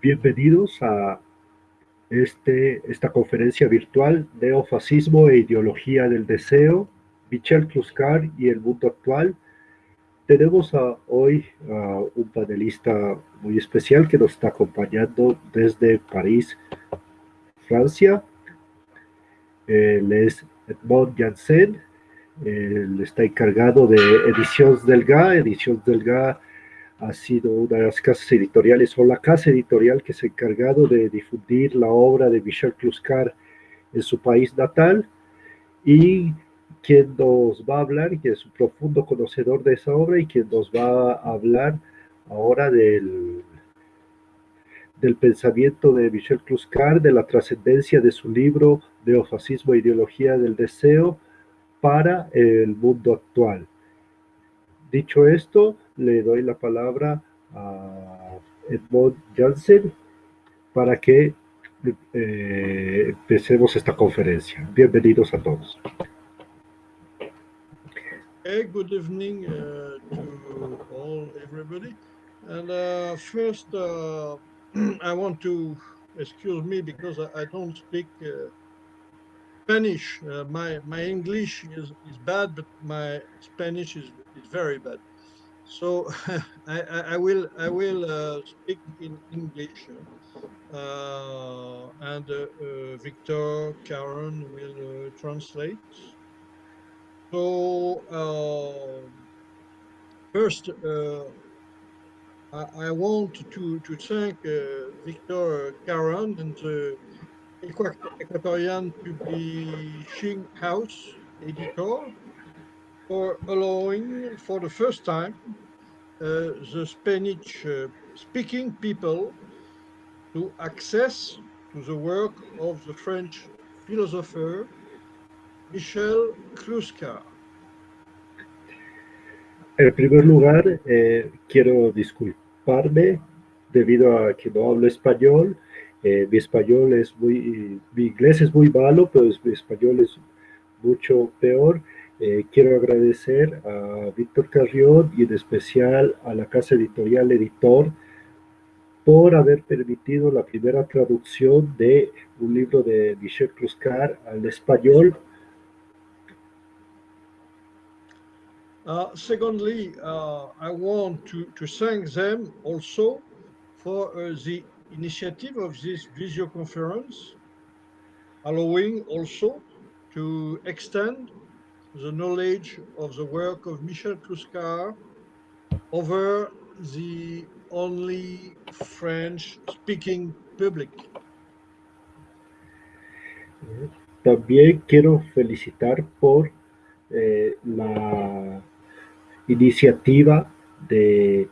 Bienvenidos a este, esta conferencia virtual Neofascismo e Ideología del Deseo, Michel Kluskar y el mundo actual. Tenemos hoy a un panelista muy especial que nos está acompañando desde París, Francia. Él es Edmond Janssen, él está encargado de Ediciones del GA. Ediciones del ha sido una de las casas editoriales o la casa editorial que se ha encargado de difundir la obra de Michel Kluskar en su país natal y quien nos va a hablar, que es un profundo conocedor de esa obra y quien nos va a hablar ahora del, del pensamiento de Michel Kluskar, de la trascendencia de su libro Neofascismo e Ideología del Deseo para el mundo actual. Dicho esto, le doy la palabra a Edmond Janssen para que eh, empecemos esta conferencia. Bienvenidos a todos. Hey, good evening uh, to all, everybody. And uh, first, uh, I want to excuse me because I, I don't speak uh, Spanish. Uh, my my English is, is bad, but my Spanish is, is very bad. So I, I, will I will uh, speak in English, uh, and uh, uh, Victor Carrión will uh, translate. So first, I, I, want to to thank Victor Carrión and the Equatorian Publishing House editor for allowing for the first time uh, the Spanish uh, speaking people to access to the work of the French philosopher Michel Kluska. En primer lugar, eh, quiero disculparme debido a que no hablo español. Eh, mi español es muy, mi inglés es muy malo, pero mi español es mucho peor. Eh, quiero agradecer a Víctor Carrión y en especial a la casa editorial Editor por haber permitido la primera traducción de un libro de Michel Kluskar al español. Uh, secondly, uh, I want to, to thank them also for uh, the initiative of this video conference, allowing also to extend the knowledge of the work of Michel Kluskar over the only French-speaking public. También quiero felicitar por eh, la iniciativa de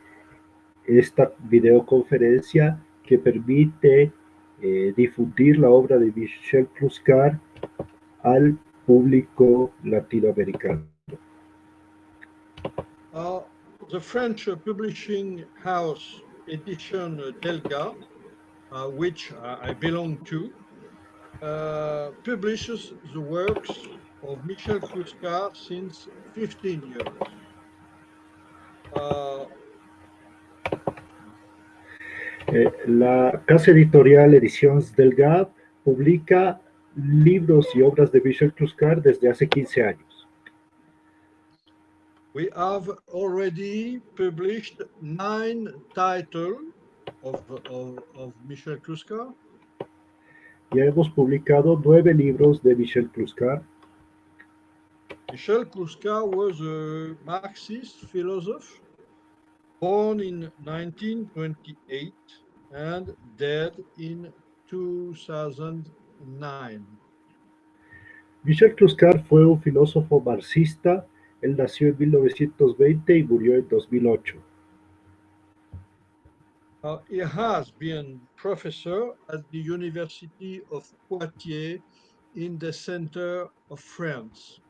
esta videoconferencia que permite eh, difundir la obra de Michel Kluskar al público latinoamericano. Uh, the French publishing house Edition Delga, uh, which I belong to, uh, publishes the works of Michel Kluskar since 15 years. Uh, eh, la casa editorial Ediciones Delga publica libros y obras de Michel Kluskar desde hace 15 años. We have already published nine titles of, of, of Michel Kluskar. Ya hemos publicado nueve libros de Michel Kluskar. Michel Kluskar was a Marxist philosopher born in 1928 and dead in 2000. Michel Kluskar fue un filósofo marxista. Él nació en 1920 y murió en 2008. Uh, he has been professor at the University of Poitiers in the center of France.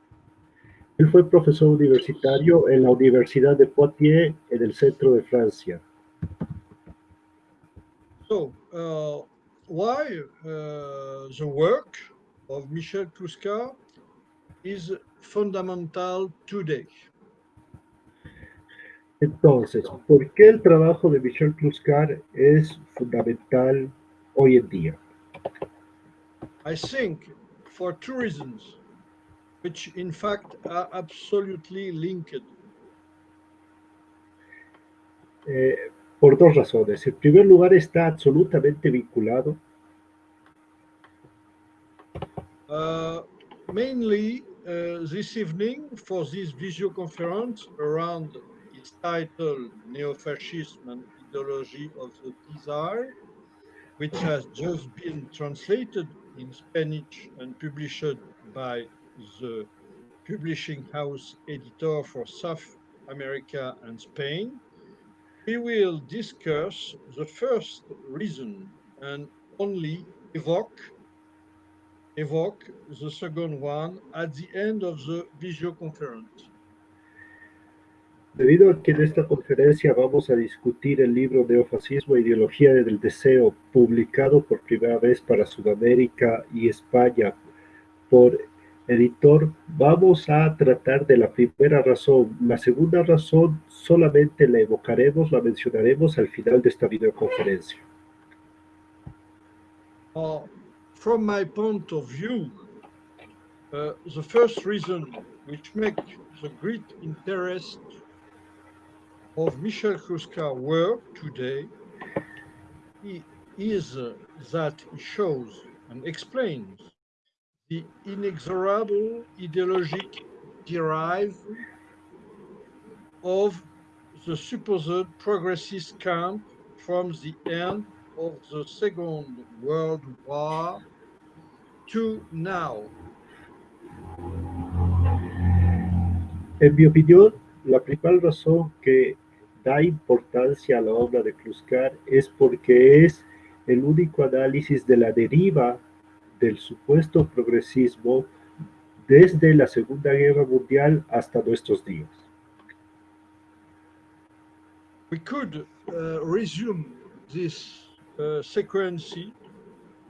Él fue profesor universitario en la Universidad de Poitiers en el centro de Francia. So, uh, why uh, the work of Michel Clouscard is fundamental today. Entonces, ¿por qué el trabajo de Michel Clouscard es fundamental hoy en día? I think for two reasons, which in fact are absolutely linked. Eh, por dos razones. En primer lugar, está absolutamente vinculado. Uh, mainly uh, this evening for this video conference around its title Neo-Fascism and Ideology of the Desire, which has just been translated in Spanish and published by the publishing house editor for South America and Spain. We will discuss the first reason and only evoke evoke the second one at the end of the video conference. Debido a que en esta conferencia vamos a discutir el libro Neofascismo e Ideología del Deseo, publicado por primera vez para Sudamérica y España por editor, vamos a tratar de la primera razón. La segunda razón solamente la evocaremos, la mencionaremos al final de esta videoconferencia. Uh, from my point of view, uh, the first reason which makes the great interest of Michel Kruska's work today is uh, that he shows and explains the inexorable ideologic derive of the supposed progressist camp from the end of the Second World War to now. En mi opinión, la principal razón que da importancia a la obra de Kluskar es porque es el único análisis de la deriva del supuesto progresismo desde la Segunda Guerra Mundial hasta nuestros días. We could uh, resume this uh, sequence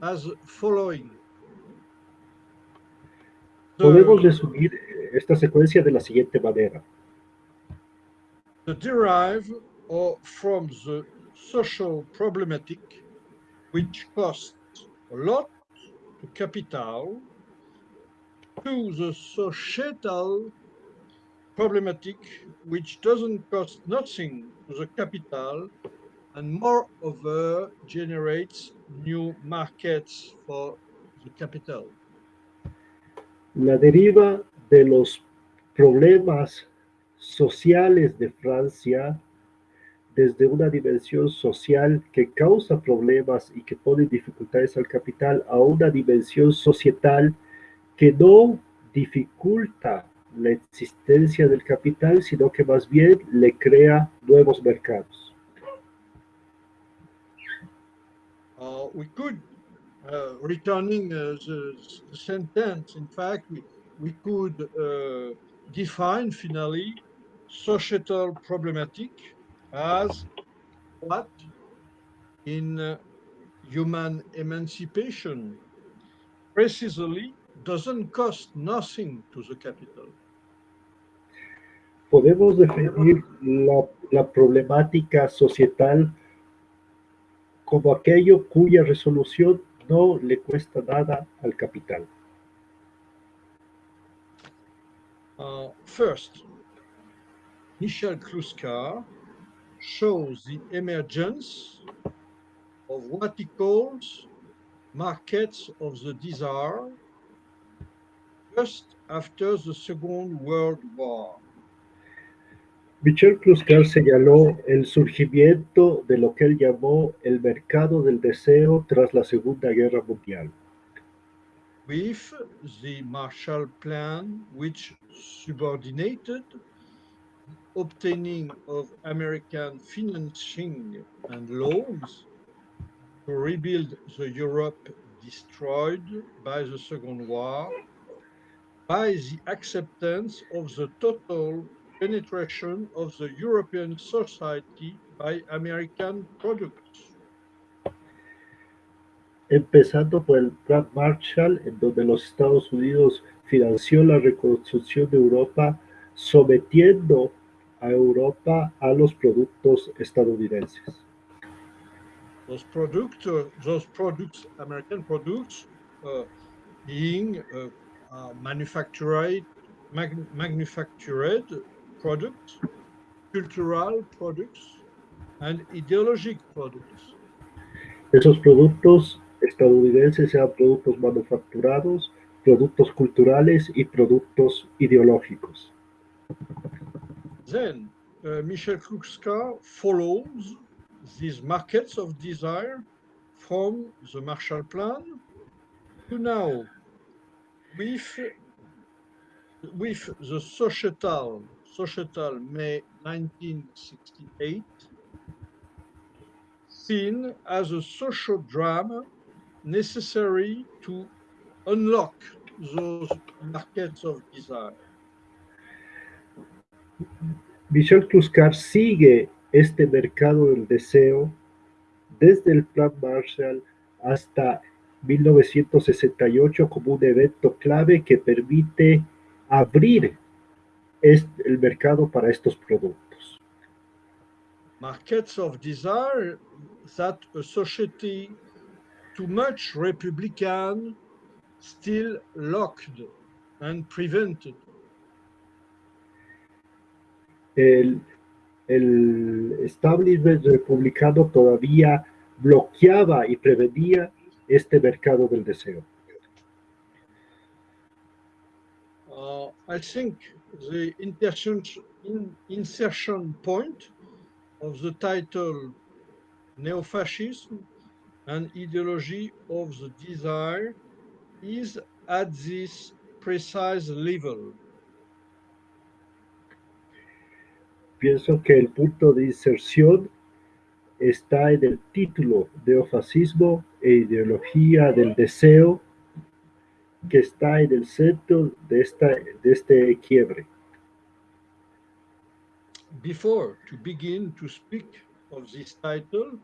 as following. Podemos resumir esta secuencia de la siguiente manera. The derive or from the social problematic which costs a lot to capital to the societal problematic which doesn't cost nothing to the capital and moreover generates new markets for the capital. La deriva de los problemas sociales de Francia desde una dimensión social que causa problemas y que pone dificultades al capital a una dimensión societal que no dificulta la existencia del capital, sino que más bien le crea nuevos mercados. Uh, we could, uh, returning uh, the, the, sentence, in fact, we, we could uh, define finally societal problematic as what in uh, human emancipation precisely doesn't cost nothing to the capital. Podemos definir la, la problemática societal como aquello cuya resolución no le cuesta nada al capital. Uh, first, Michel Kluskar shows the emergence of what he calls markets of the desire just after the Second World War. Michel Clouscard señaló el surgimiento de lo que él llamó el mercado del deseo tras la Segunda Guerra Mundial. With the Marshall Plan, which subordinated obtaining of American financing and loans to rebuild the Europe destroyed by the Second War by the acceptance of the total penetration of the European society by American products. Empezando por el Plan Marshall, en donde los Estados Unidos financió la reconstrucción de Europa, sometiendo a Europa a los productos estadounidenses. Those products, those products, American products, uh, being uh, uh, manufactured, mag- manufactured products, cultural products, and ideologic products. Esos productos estadounidenses sean productos manufacturados, productos culturales y productos ideológicos. Then uh, Michel Clouscard follows these markets of desire from the Marshall Plan to now with, with the societal, societal May 1968 seen as a social drama necessary to unlock those markets of desire. Michel Kluskar sigue este mercado del deseo desde el Plan Marshall hasta 1968 como un evento clave que permite abrir el mercado para estos productos. Markets of desire that a society too much republican still locked and prevented. El, el establishment republicano todavía bloqueaba y prevenía este mercado del deseo. Uh, I think the insertion, in, insertion point of the title Neo-Fascism and Ideology of the Desire is at this precise level. Pienso que el punto de inserción está en el título Neofascismo e ideología del deseo que está en el centro de, esta, de este quiebre. Before to begin to speak of this title,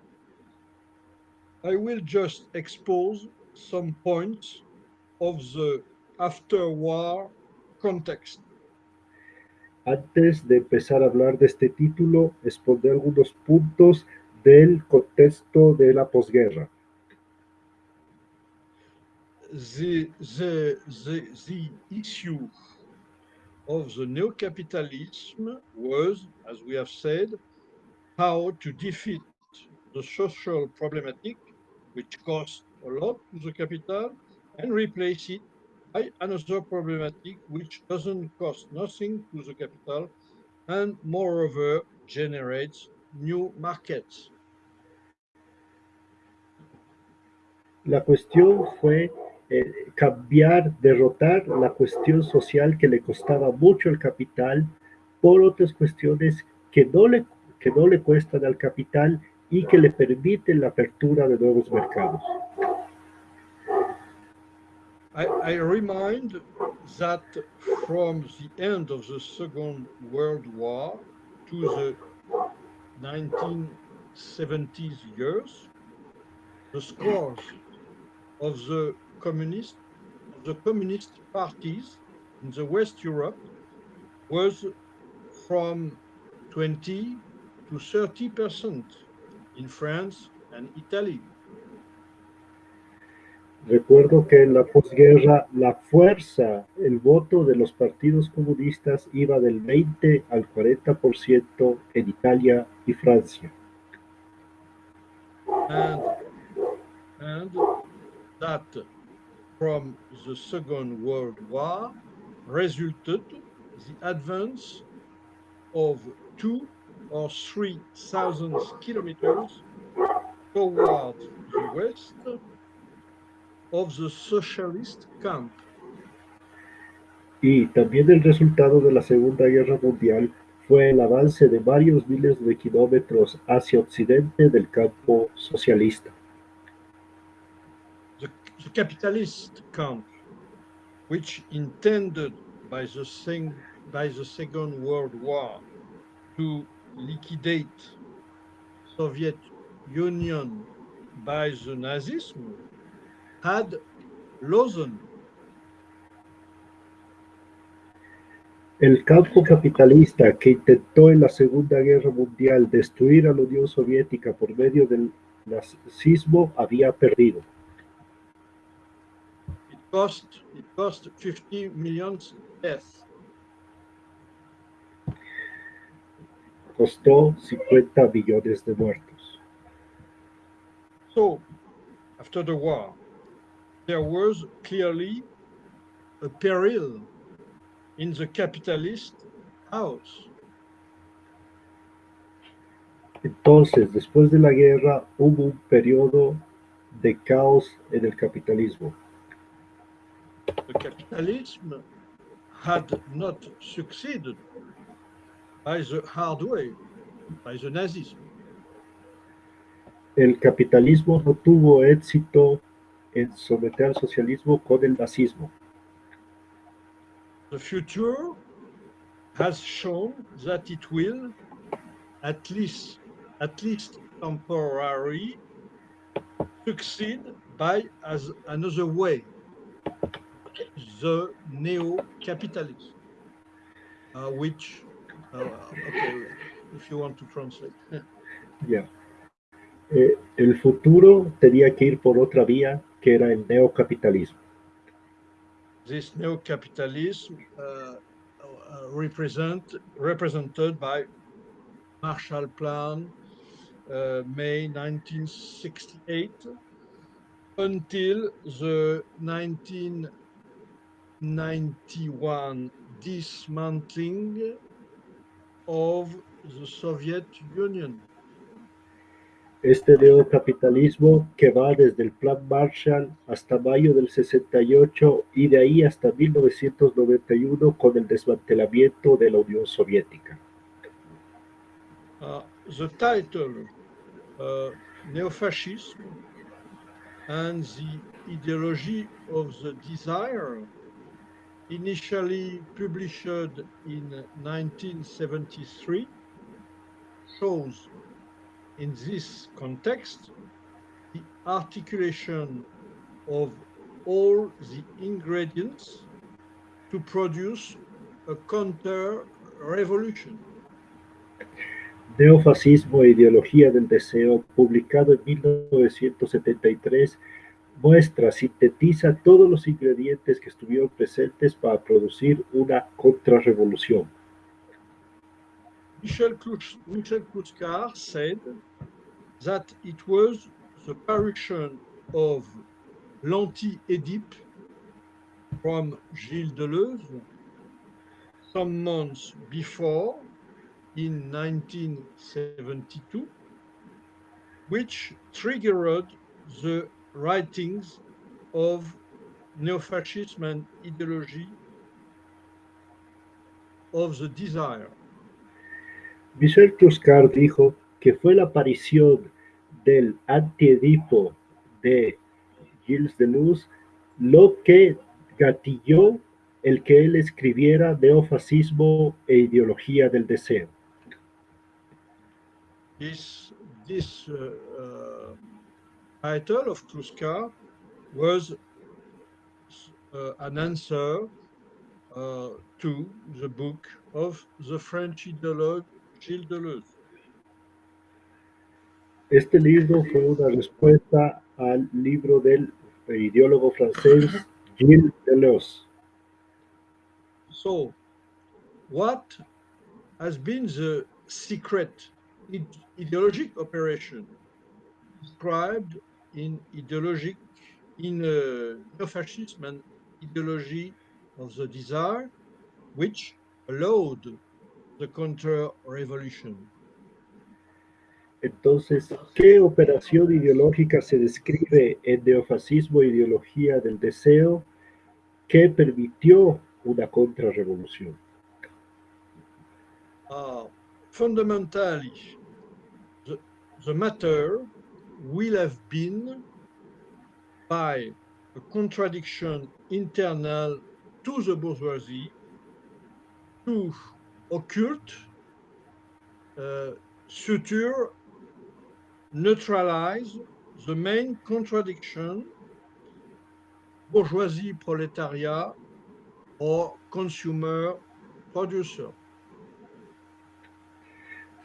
I will just expose some points of the after-war context. Antes de empezar a hablar de este título, expondré algunos puntos del contexto de la posguerra. The, the, the, the issue of the neo-capitalism was, as we have said, how to defeat the social problematic, which cost a lot to the capital, and replace it by another problematic which doesn't cost nothing to the capital and moreover generates new markets. La cuestión fue eh, cambiar, derrotar la cuestión social que le costaba mucho al capital por otras cuestiones que no le, que no le cuestan al capital y que le permiten la apertura de nuevos mercados. I, I remind that from the end of the Second World War to the 1970s years, the scores of the communist the communist parties in the West Europe was from 20 to 30 percent in France and Italy. Recuerdo que en la posguerra la fuerza, el voto de los partidos comunistas iba del 20 al 40% en Italia y Francia. and and that from the Second World War resulted the advance of two or three thousand kilometers toward the west of the socialist camp. Y también el resultado de la Segunda Guerra Mundial fue el avance de varios miles de kilómetros hacia occidente del campo socialista. the, the capitalist camp, which intended by the, sing, by the Second World War to liquidate Soviet Union by the Nazism, had. El campo capitalista que intentó en la Segunda Guerra Mundial destruir a la Unión Soviética por medio del nazismo había perdido. It cost, it cost 50 million deaths. Costó 50 millones de muertos. So, after the war, there was clearly a peril in the capitalist house. Entonces, después de la guerra, hubo un periodo de caos en el capitalismo. The capitalism had not succeeded by the hard way, by the Nazism. El capitalismo no tuvo éxito en someter al socialismo con el nazismo. The future has shown that it will, at least, at least temporarily, succeed by as another way, the neo-capitalism, uh, which, uh, okay, if you want to translate. Ya. Eh, el futuro tenía que ir por otra vía que era el neocapitalismo. this neo-capitalism uh, uh, represent represented by Marshall Plan, uh, May 1968, until the 1991 dismantling of the Soviet Union. Este neocapitalismo que va desde el Plan Marshall hasta mayo del 68 y de ahí hasta 1991 con el desmantelamiento de la Unión Soviética. Uh, the title uh, Neo-Fascism and the Ideology of the Desire, initially published in 1973, shows in this context the articulation of all the ingredients to produce a counter-revolution. Neofascismo e ideología del deseo, publicado en 1973, muestra, sintetiza todos los ingredientes que estuvieron presentes para producir una contrarrevolución. Michel, Clouscard said that it was the parution of l'Anti-Œdipe from Gilles Deleuze some months before in 1972, which triggered the writings of neo-fascism and ideology of the desire. Michel Kluskar dijo que fue la aparición del antiedipo de Gilles Deleuze lo que gatilló el que él escribiera neofascismo e ideología del deseo. This, this uh, uh, title of Kluskar was uh, an answer to the book of the French ideologue Gilles Deleuze. Este libro fue una respuesta al libro del ideólogo francés Gilles Deleuze. So, what has been the secret ide- ideologic operation described in ideologic in uh, neo-fascism and ideology of the desire, which allowed the counter-revolution? Entonces, ¿qué operación ideológica se describe en neofascismo e ideología del deseo que permitió una contrarrevolución? Uh, fundamentally, the, the matter will have been by a contradiction internal to the bourgeoisie to occult, uh, suture, neutralize the main contradiction bourgeoisie proletariat or consumer producer.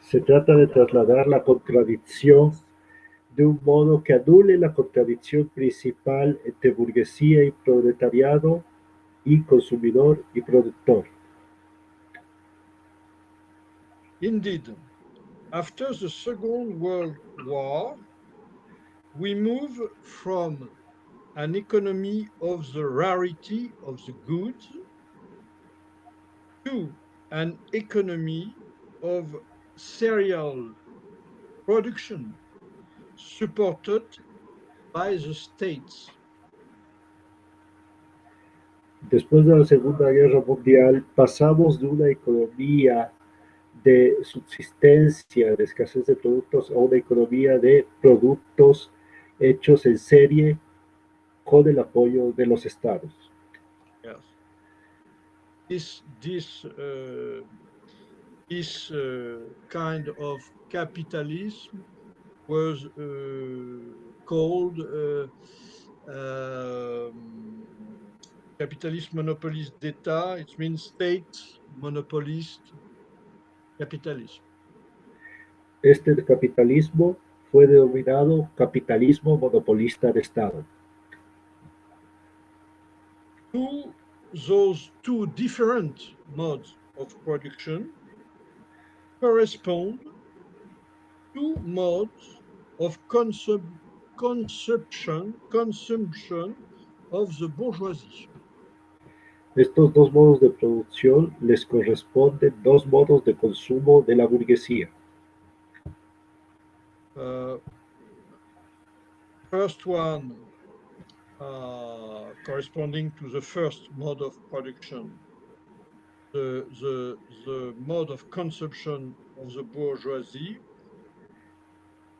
Se trata de trasladar la contradicción de un modo que anule la contradicción principal entre burguesía y proletariado y consumidor y productor. Indeed, after the Second World War, we move from an economy of the rarity of the goods to an economy of serial production supported by the states. Después de la Segunda Guerra Mundial, pasamos de una economía de subsistencia, de escasez de productos, a una economía de productos hechos en serie con el apoyo de los estados. Yes. This this uh, this uh, kind of capitalism was uh, called uh, um, capitalist monopolist d'État. It means state monopolist capitalism. Este capitalismo fue denominado capitalismo monopolista de Estado. To those two different modes of production correspond two modes of consum consumption consumption of the bourgeoisie. Estos dos modos de producción les corresponden dos modos de consumo de la burguesía. Uh, first one uh, corresponding to the first mode of production, the, the, the mode of consumption of the bourgeoisie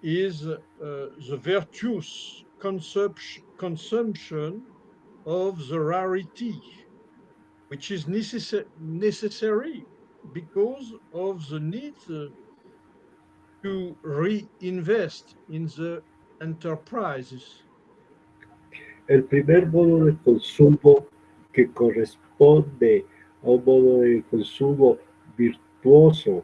is uh, the virtuous consumption, of the rarity, which is necessa necessary because of the need uh, to reinvest in the enterprises. El primer modo de consumo que corresponde a un modo de consumo virtuoso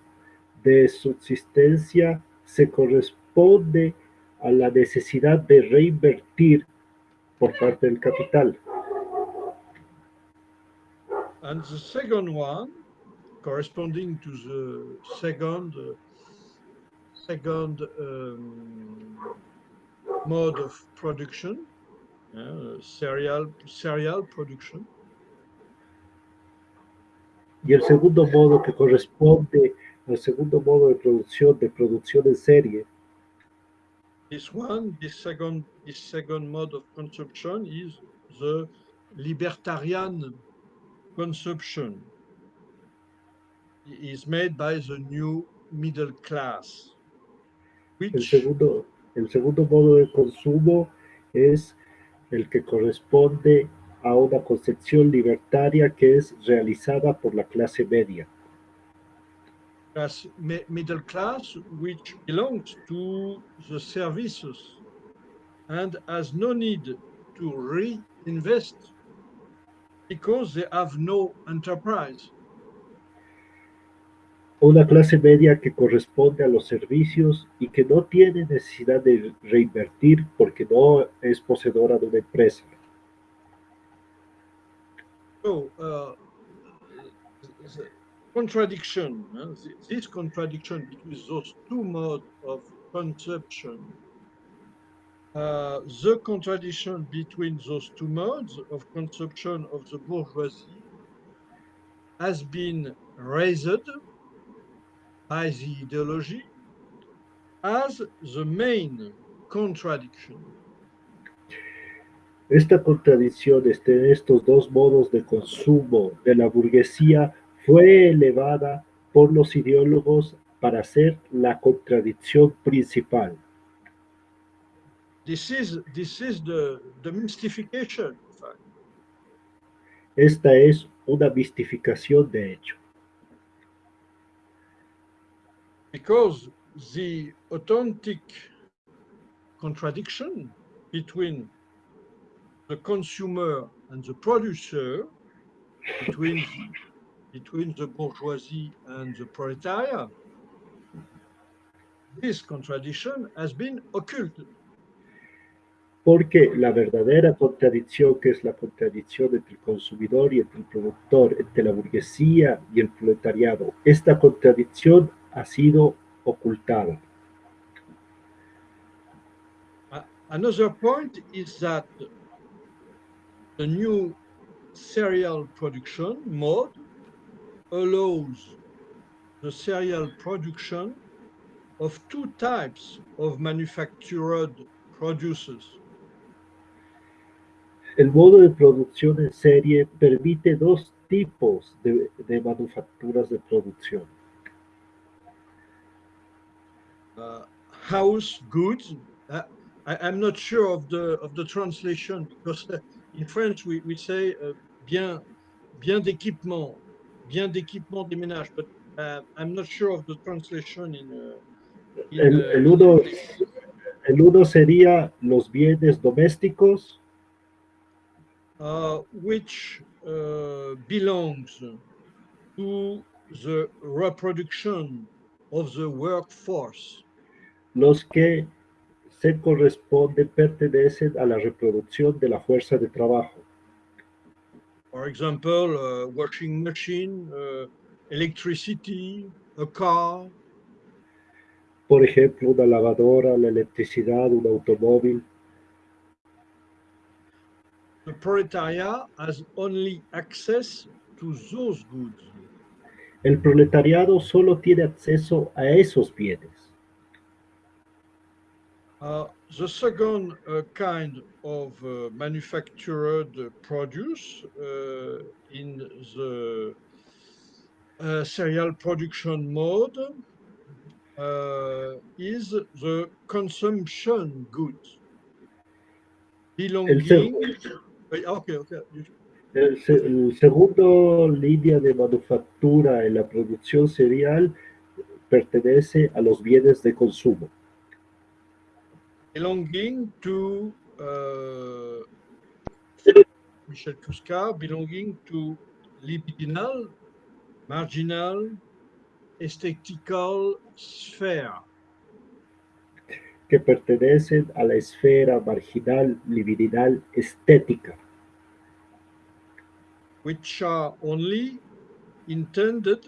de subsistencia se corresponde a la necesidad de reinvertir por parte del capital. And the second one, corresponding to the second uh, second um, mode of production, uh, cereal cereal production, Y el segundo modo que corresponde al segundo modo de producción, de producción en serie, this one, this second this second mode of consumption is the libertarian consumption. is made by the new middle class, Which... el segundo, el segundo modo de consumo es el que corresponde a una concepción libertaria que es realizada por la clase media. class, middle class, which belongs to the services and has no need to reinvest because they have no enterprise. Una clase media que corresponde a los servicios y que no tiene necesidad de reinvertir porque no es poseedora de una empresa. So, uh, the contradiction, uh, th- this contradiction between those two modes of consumption, uh, the contradiction between those two modes of consumption of the bourgeoisie has been raised by the ideology as the main contradiction. Esta contradicción entre estos dos modos de consumo de la burguesía fue elevada por los ideólogos para ser la contradicción principal. This is this is the, the mystification. Esta es una mistificación de hecho, because the authentic contradiction between the consumer and the producer, between between the bourgeoisie and the proletariat, this contradiction has been occulted. Porque la verdadera contradicción, que es la contradicción entre el consumidor y entre el productor, entre la burguesía y el proletariado, esta contradicción ha sido ocultada. Another point is that the new serial production mode allows the serial production of two types of manufactured producers. El modo de producción en serie permite dos tipos de, de manufacturas de producción. uh, house goods. Uh, I, I'm not sure of the of the translation because uh, in French we, we say uh, bien bien d'équipement, bien d'équipement des ménages, but uh, I'm not sure of the translation in. Uh, in, El, el uno, el uno sería los bienes domésticos which uh, belongs to the reproduction of the workforce. los que se corresponden, pertenecen a la reproducción de la fuerza de trabajo. For example, uh, washing machine, uh, electricity, a car, Por ejemplo, una lavadora, la electricidad, un automóvil. The proletariat has only access to those goods. El proletariado solo tiene acceso a esos bienes. Uh, the second uh, kind of uh, manufactured produce uh, in the uh, serial production mode uh, is the consumption goods belonging. Wait, okay, okay. you- El, el segundo línea de manufactura en la producción cereal pertenece a los bienes de consumo, belonging to uh, Michel Cusca, belonging to libidinal, marginal, aesthetical sphere. Que pertenecen a la esfera marginal, libidinal, estética, which are only intended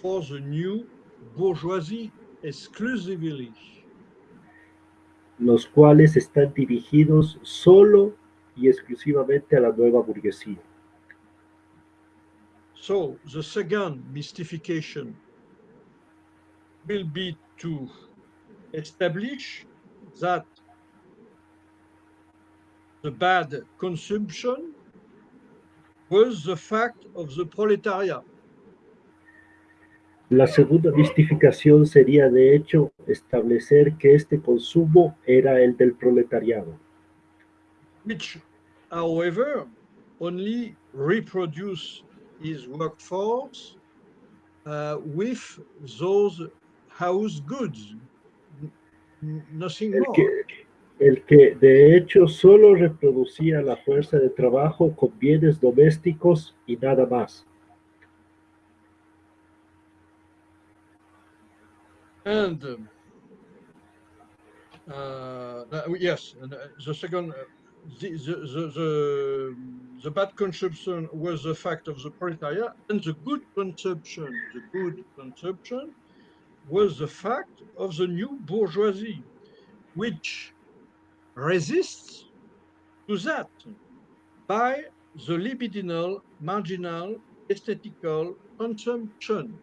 for the new bourgeoisie exclusively. los cuales están dirigidos solo y exclusivamente a la nueva burguesía. So the second mystification will be to establish that the bad consumption was the fact of the proletariat. La segunda mistificación sería, de hecho, establecer que este consumo era el del proletariado, which, however, only reproduce his workforce uh, with those house goods, El que, el que de hecho solo reproducía la fuerza de trabajo con bienes domésticos y nada más. And um, uh, yes, and, uh, the second, uh, the, the, the, the, the bad consumption was the fact of the proletariat, and the good consumption, the good consumption was the fact of the new bourgeoisie, which resists to that by the libidinal, marginal, aesthetical consumption.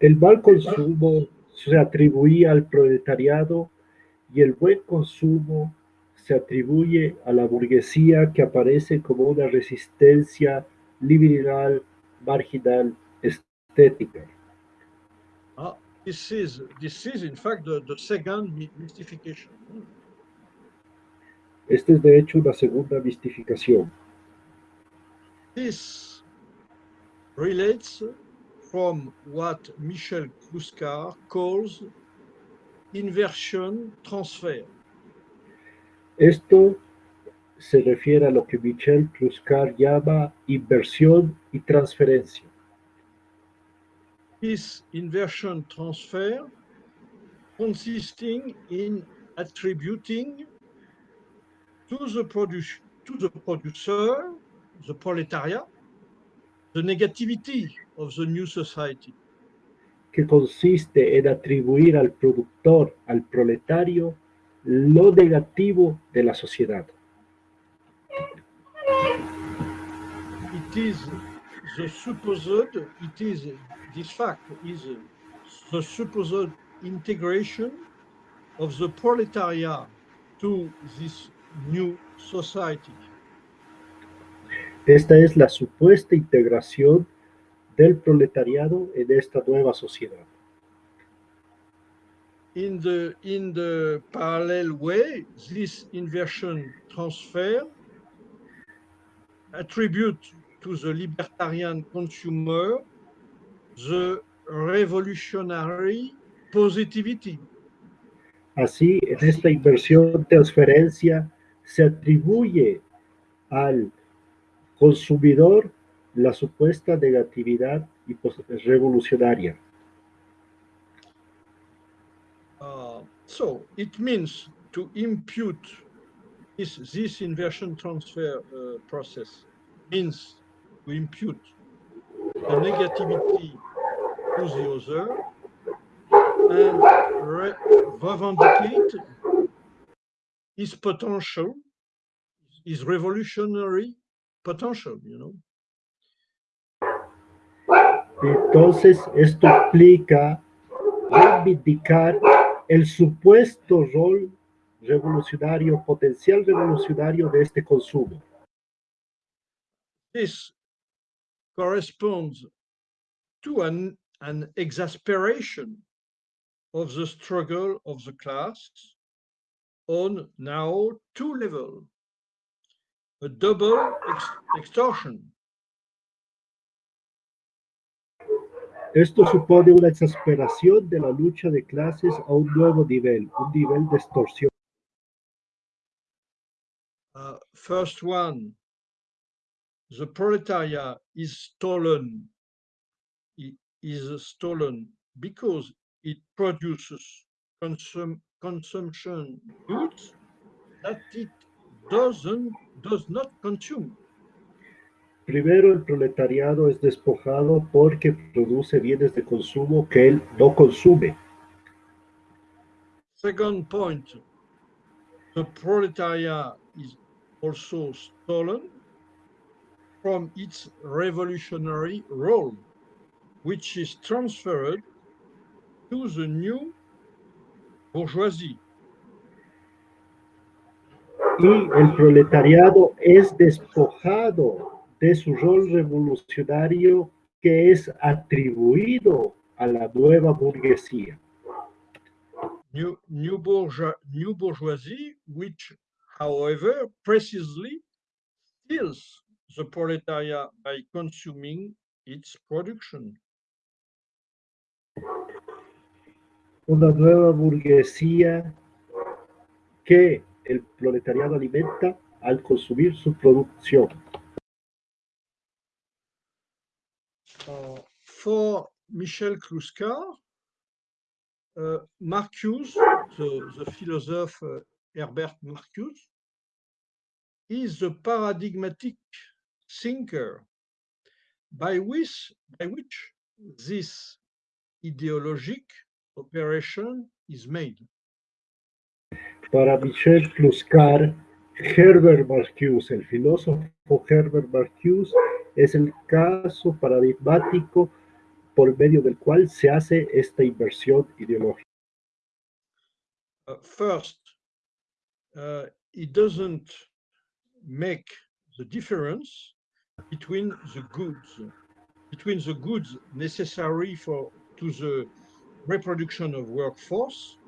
El mal consumo se atribuía al proletariado y el buen consumo se atribuye a la burguesía que aparece como una resistencia liberal, marginal, estética. This is this is in fact the, the second my- mystification. Esta es de hecho una segunda mistificación. This relates from what Michel Kluskar calls inversion transfer. Esto se refiere a lo que Michel Clouscar llama inversión y transferencia. This inversion transfer consisting in attributing to the, produ- to the producer, the proletariat, the negativity of the new society. que consiste en atribuir al productor, al proletario, lo negativo de la sociedad. It is the supposed, it is, this fact is the supposed integration of the proletariat to this new society. Esta es la supuesta integración del proletariado en esta nueva sociedad. In the, in the parallel way, this inversion transfer attribute to the libertarian consumer the revolutionary positivity. Así, en esta inversión transferencia se atribuye al consumidor la supuesta negatividad y revolucionaria. Uh, so it means to impute this, this inversion transfer uh, process means to impute the negativity to the other and re- revendicate his potential, his revolutionary potential, you know. Entonces, esto implica reivindicar el supuesto rol revolucionario, potencial revolucionario de este consumo. this corresponds to an, an exasperation of the struggle of the class on now two levels a double ex- extortion Esto supone una exasperación de la lucha de clases a un nuevo nivel, un nivel de extorsión. Uh, first one, the proletariat is stolen, i- is stolen because it produces consum, consumption goods that it doesn't, does not consume. Primero, el proletariado es despojado porque produce bienes de consumo que él no consume. Second point, the proletariat is also stolen from its revolutionary role, which is transferred to the new bourgeoisie. Y el proletariado es despojado de su rol revolucionario que es atribuido a la nueva burguesía. New, new, bourgeois, new bourgeoisie, which, however, precisely steals the proletariat by consuming its production. Una nueva burguesía que el proletariado alimenta al consumir su producción. Uh, for Michel Clouscar, uh, Marcuse, the, the philosopher uh, Herbert Marcuse, is the paradigmatic thinker by which, by which this ideologic operation is made. Para Michel Clouscard, Herbert Marcuse, el filósofo Herbert Marcuse, es el caso paradigmático por medio del cual se hace esta inversión ideológica. Uh, first, uh, it doesn't make the difference between the goods, between the goods necessary for to the reproduction of workforce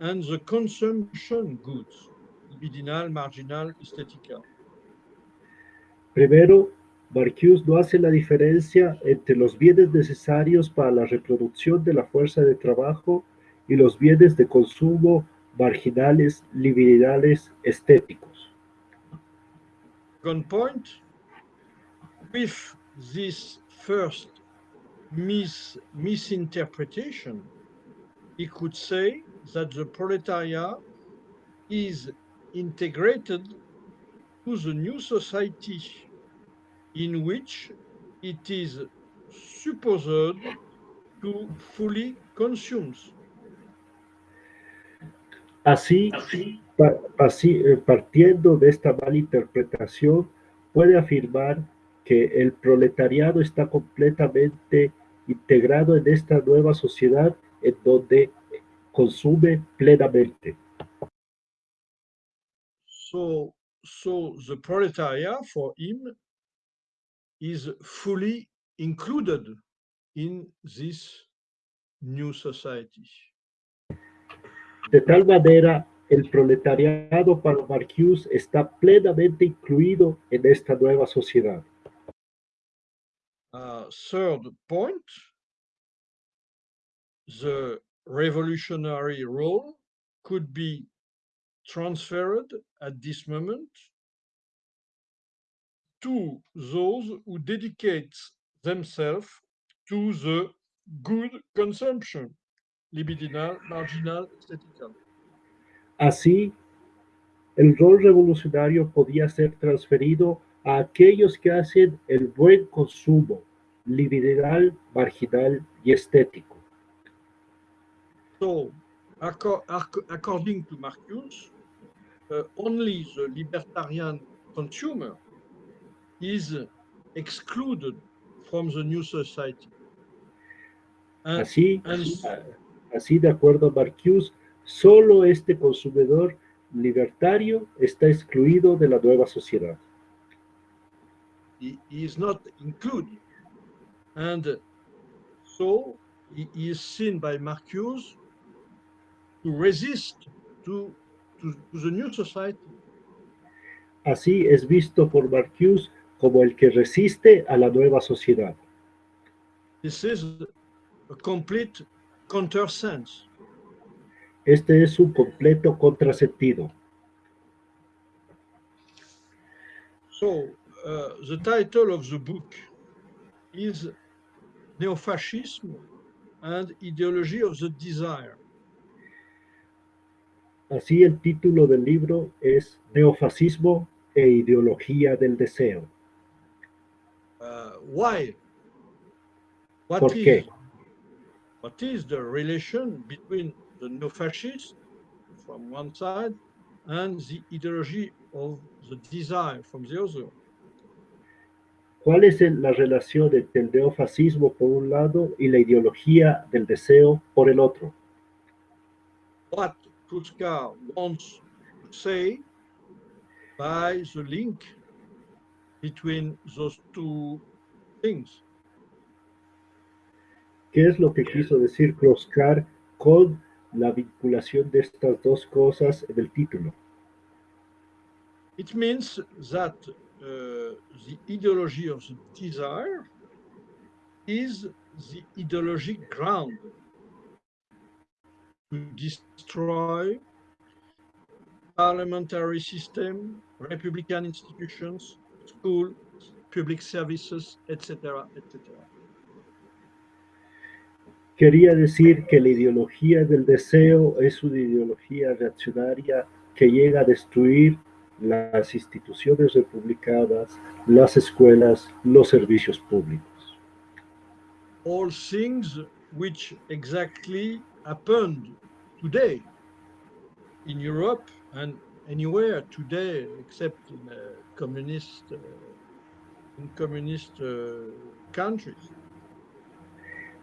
and the consumption goods, libidinal, marginal, estética. Primero, Marcuse no hace la diferencia entre los bienes necesarios para la reproducción de la fuerza de trabajo y los bienes de consumo marginales, libidinales, estéticos. Second point, with this first mis misinterpretation, he could say that the proletariat is integrated to the new society in which it is supposed to fully consume. Así, así, eh, partiendo de esta mala interpretación, puede afirmar que el proletariado está completamente integrado en esta nueva sociedad en donde consume plenamente. So, so the proletariat for him is fully included in this new society. De tal manera, el proletariado para Marcuse está plenamente incluido en esta nueva sociedad. Third point, the revolutionary role could be transferred at this moment to those who dedicate themselves to the good consumption, libidinal, marginal, aesthetical. Así, el rol revolucionario podía ser transferido a aquellos que hacen el buen consumo, libidinal, marginal y estético. So, acco- acco- according to Marcuse, uh, only the libertarian consumer is excluded from the new society. And, Así, and así de acuerdo a Marcuse, solo este consumidor libertario está excluido de la nueva sociedad. he, he is not included. And so he, he is seen by Marcuse to resist to, to, to the new society. Así es visto por Marcuse como el que resiste a la nueva sociedad. This is a complete countersense. Este es un completo contrasentido. So uh, the title of the book is Neofascism and Ideology of the Desire. Así el título del libro es Neofascismo e ideología del deseo. Uh, why? What ¿Por is, qué? what is the relation between the neo-fascist from one side and the ideology of the desire from the other? ¿Cuál es la relación entre el neofascismo por un lado y la ideología del deseo por el otro? What wants to say by the link between those two things. ¿Qué es lo que quiso decir Kroskar con la vinculación de estas dos cosas en el título? It means that Uh, the ideology of the desire is the ideologic ground to destroy parliamentary system, republican institutions, schools, public services, etc., etc. Quería decir que la ideología del deseo es una ideología reaccionaria que llega a destruir las instituciones republicanas, las escuelas, los servicios públicos. All things which exactly happened today in Europe and anywhere today except in uh, communist uh, in communist uh, countries.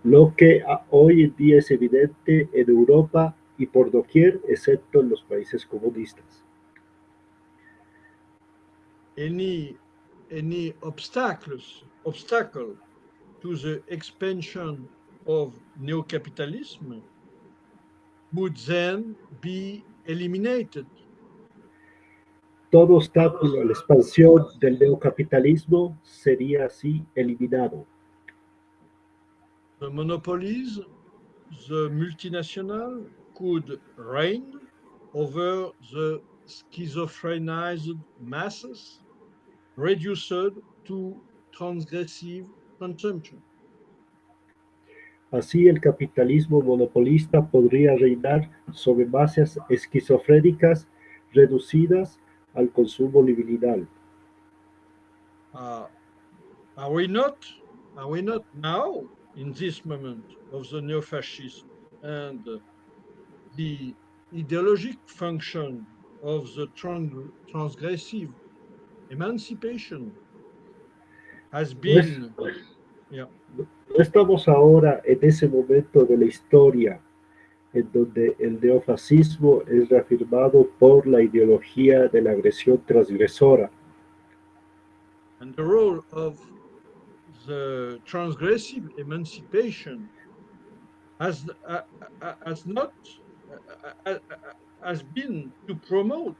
Lo que hoy en día es evidente en Europa y por doquier, excepto en los países comunistas. Any any obstacles obstacle to the expansion of neocapitalism would then be eliminated. Todo obstáculo a la expansión del neocapitalismo sería así eliminado. The monopolies, the multinational could reign over the schizophrenized masses reduced to transgressive consumption. Así el capitalismo monopolista podría reinar sobre masas esquizofrénicas reducidas al consumo liminal. Uh, are we not? Are we not now in this moment of the neo-fascism and the ideologic function of the transgressive emancipation has been, yeah. No estamos ahora en ese momento de la historia en donde el neofascismo es reafirmado por la ideología de la agresión transgresora. And the role of the transgressive emancipation has, uh, uh, has not uh, uh, uh, has been to promote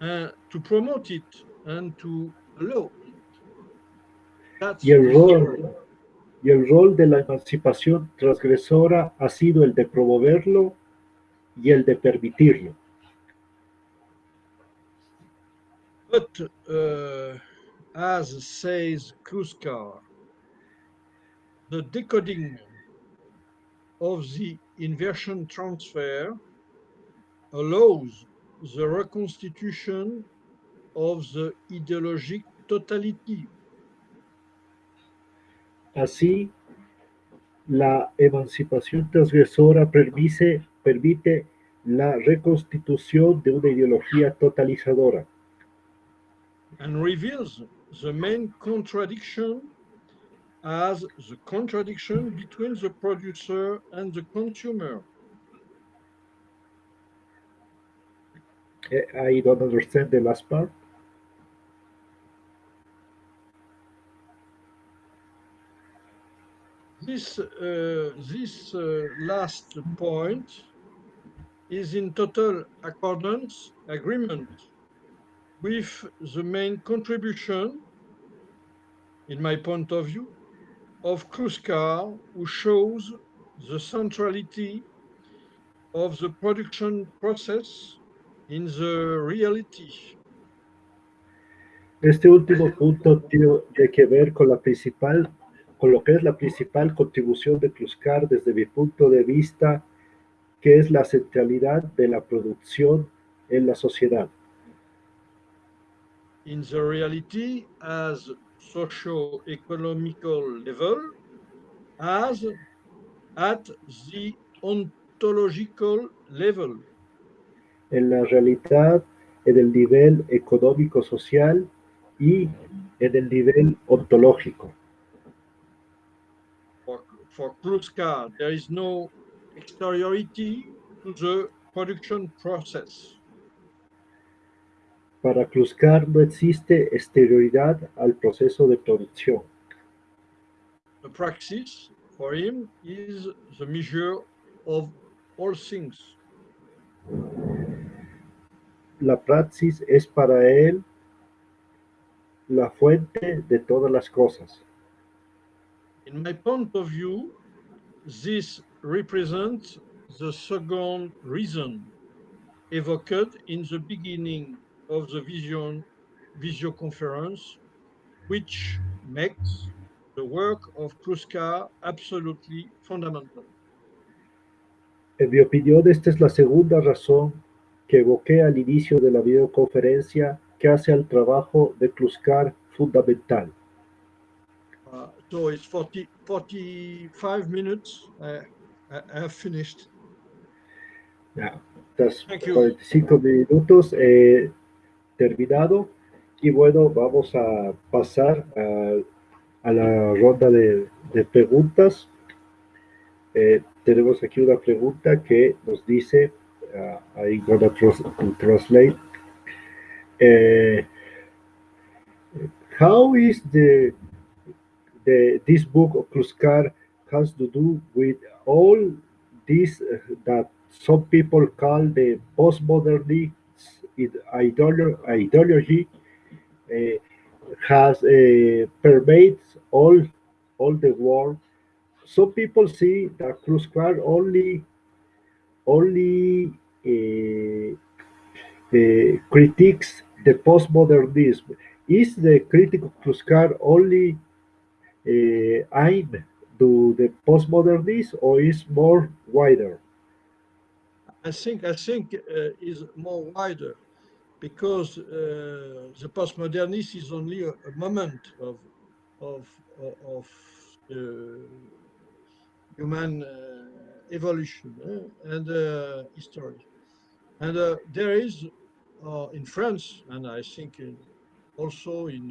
uh, to promote it and to allow it. That's Y el the rol, story. y el rol de la emancipación transgresora ha sido el de promoverlo y el de permitirlo. But uh, as says Clouscard, the decoding of the inversion transfer allows the reconstitution of the ideologic totality. Así, la emancipación transgresora permite, permite la reconstitución de una ideología totalizadora and reveals the main contradiction as the contradiction between the producer and the consumer. I don't understand the last part. This, uh, this uh, last point is in total accordance, agreement with the main contribution, in my point of view, of Kluskar, who shows the centrality of the production process in the reality. Este último punto tiene que ver con la principal, con lo que es la principal contribución de Kluskar desde mi punto de vista, que es la centralidad de la producción en la sociedad. in the reality as socio-economical level as at the ontological level. En la realidad, en el nivel económico-social y en el nivel ontológico. For, for Clouscard, there is no exteriority to the production process. Para Kluskar no existe exterioridad al proceso de producción. The praxis for him is the measure of all things. La praxis es para él la fuente de todas las cosas. In my point of view, this represents the second reason evoked in the beginning of the vision visio conference, which makes the work of Kluskar absolutely fundamental. En mi opinión, esta es la segunda razón que evoqué al inicio de la videoconferencia que hace al trabajo de Kluskar fundamental. Uh, so it's 40, 45 minutes. Uh, I, I have finished. Estas Thank you. 45 minutos eh, terminado y bueno, vamos a pasar a, la ronda de, preguntas. Eh, tenemos aquí una pregunta que nos dice, uh, I'm gonna translate. Eh, how is the the this book of Kluskar has to do with all this uh, that some people call the postmodernist ideolo- ideology uh, has uh, pervades all all the world. Some people see that Clouscard only only uh, critiques the postmodernism. is the critic of Clouscard only uh, aimed to the postmodernists or is more wider? I think I think uh, is more wider because uh, the postmodernist is only a, a moment of of of uh, human uh, evolution uh, and uh, history, and uh, there is in France and I think also in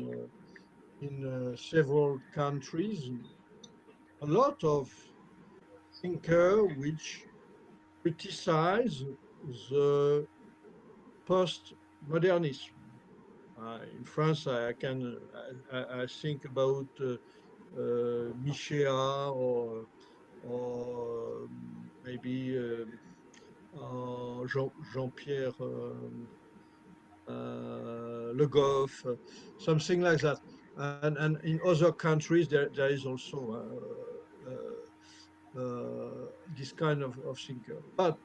in several countries a lot of thinker which criticize the post-modernism. Uh, in France, I can I, I think about uh, uh, Michéa or or maybe uh, uh, Jean, Jean-Pierre uh, Le Goff, something like that. And, and in other countries, there, there is also uh, this kind of, of thinker. But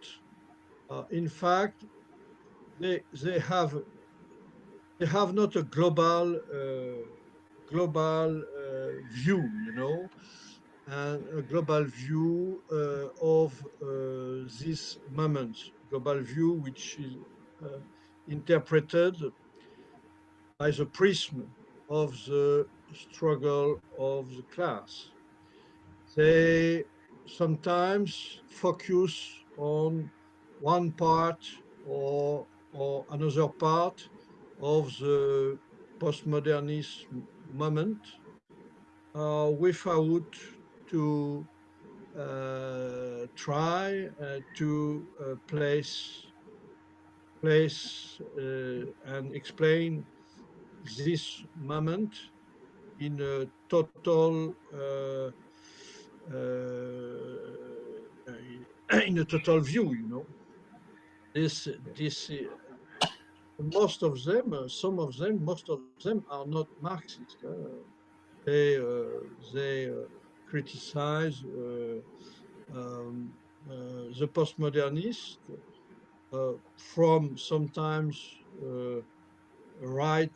uh, in fact, they they have they have not a global uh, global view, you know, and a global view of this moment, global view which is interpreted by the prism of the struggle of the class. They sometimes focus on one part or, or another part of the postmodernist moment uh, without to uh, try uh, to uh, place place uh, and explain this moment in a total uh, in a total view, you know. This, this, uh, most of them, uh, some of them, most of them are not Marxist. they, they criticize um, the postmodernists uh, from sometimes uh, right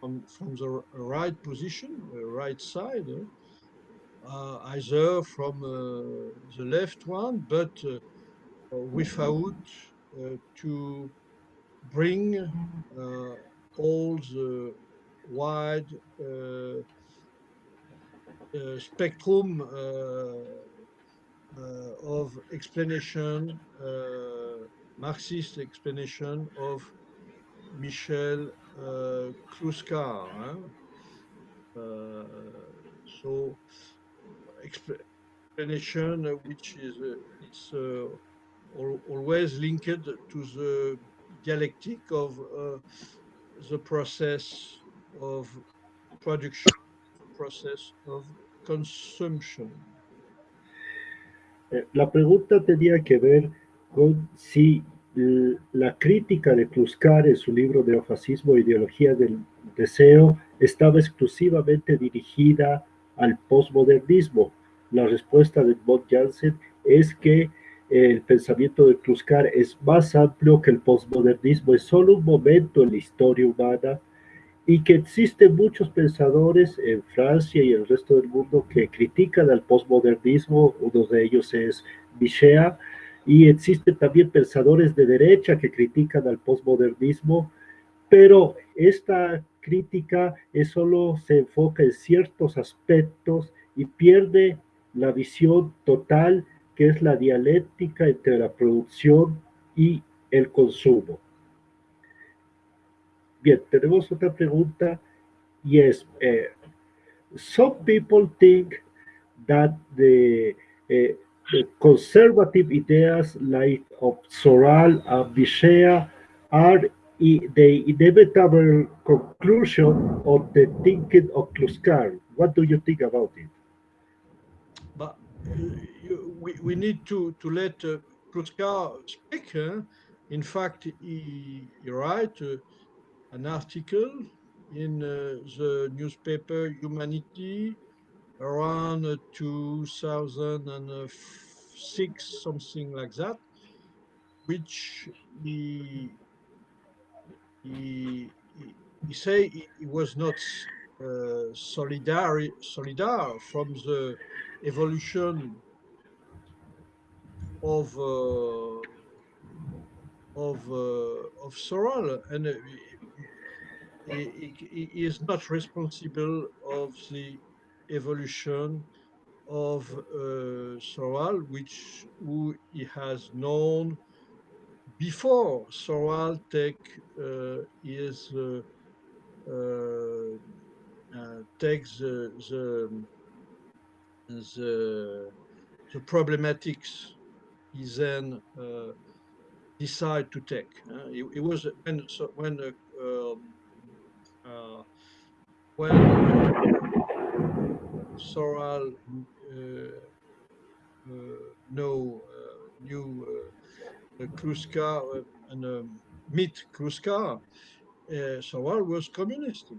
from, from the right position, right side, uh, either from uh, the left one, but uh, without to bring all the wide spectrum of explanation, Marxist explanation of Michel uh, Clouscard. Uh, so explanation which is uh, it's uh, always linked to the dialectic of uh, the process of production, process of consumption. Eh, la pregunta tenía que ver con si la crítica de Kluskar en su libro Neofascismo e Ideología del Deseo estaba exclusivamente dirigida al posmodernismo. La respuesta de Bob Jansen es que el pensamiento de Kluskar es más amplio que el posmodernismo, es solo un momento en la historia humana y que existen muchos pensadores en Francia y el resto del mundo que critican al posmodernismo, uno de ellos es Michel, y existen también pensadores de derecha que critican al posmodernismo, pero esta crítica es solo se enfoca en ciertos aspectos y pierde la visión total que es la dialéctica entre la producción y el consumo. Bien, tenemos otra pregunta y es, eh, some people think that the, eh, the conservative ideas like of Soral and Bichet are the inevitable conclusion of the thinking of Kluskar. What do you think about it? We, we need to, to let uh, Clouscard speak. Huh? In fact, he, he write uh, an article in uh, the newspaper Humanity around uh, 2006, something like that, which he he, he say he, was not uh, solidary, solidar from the evolution of uh, of uh, of Soral, and uh, he, he, he is not responsible of the evolution of uh, Soral, which who he has known before Soral take uh, his uh, uh, uh, takes the the the, the problematics he then uh, decide to take. Uh, it, it was when so when uh, um, uh, when Soral uh, uh, know knew Clouscard and um, meet Clouscard, Soral was communist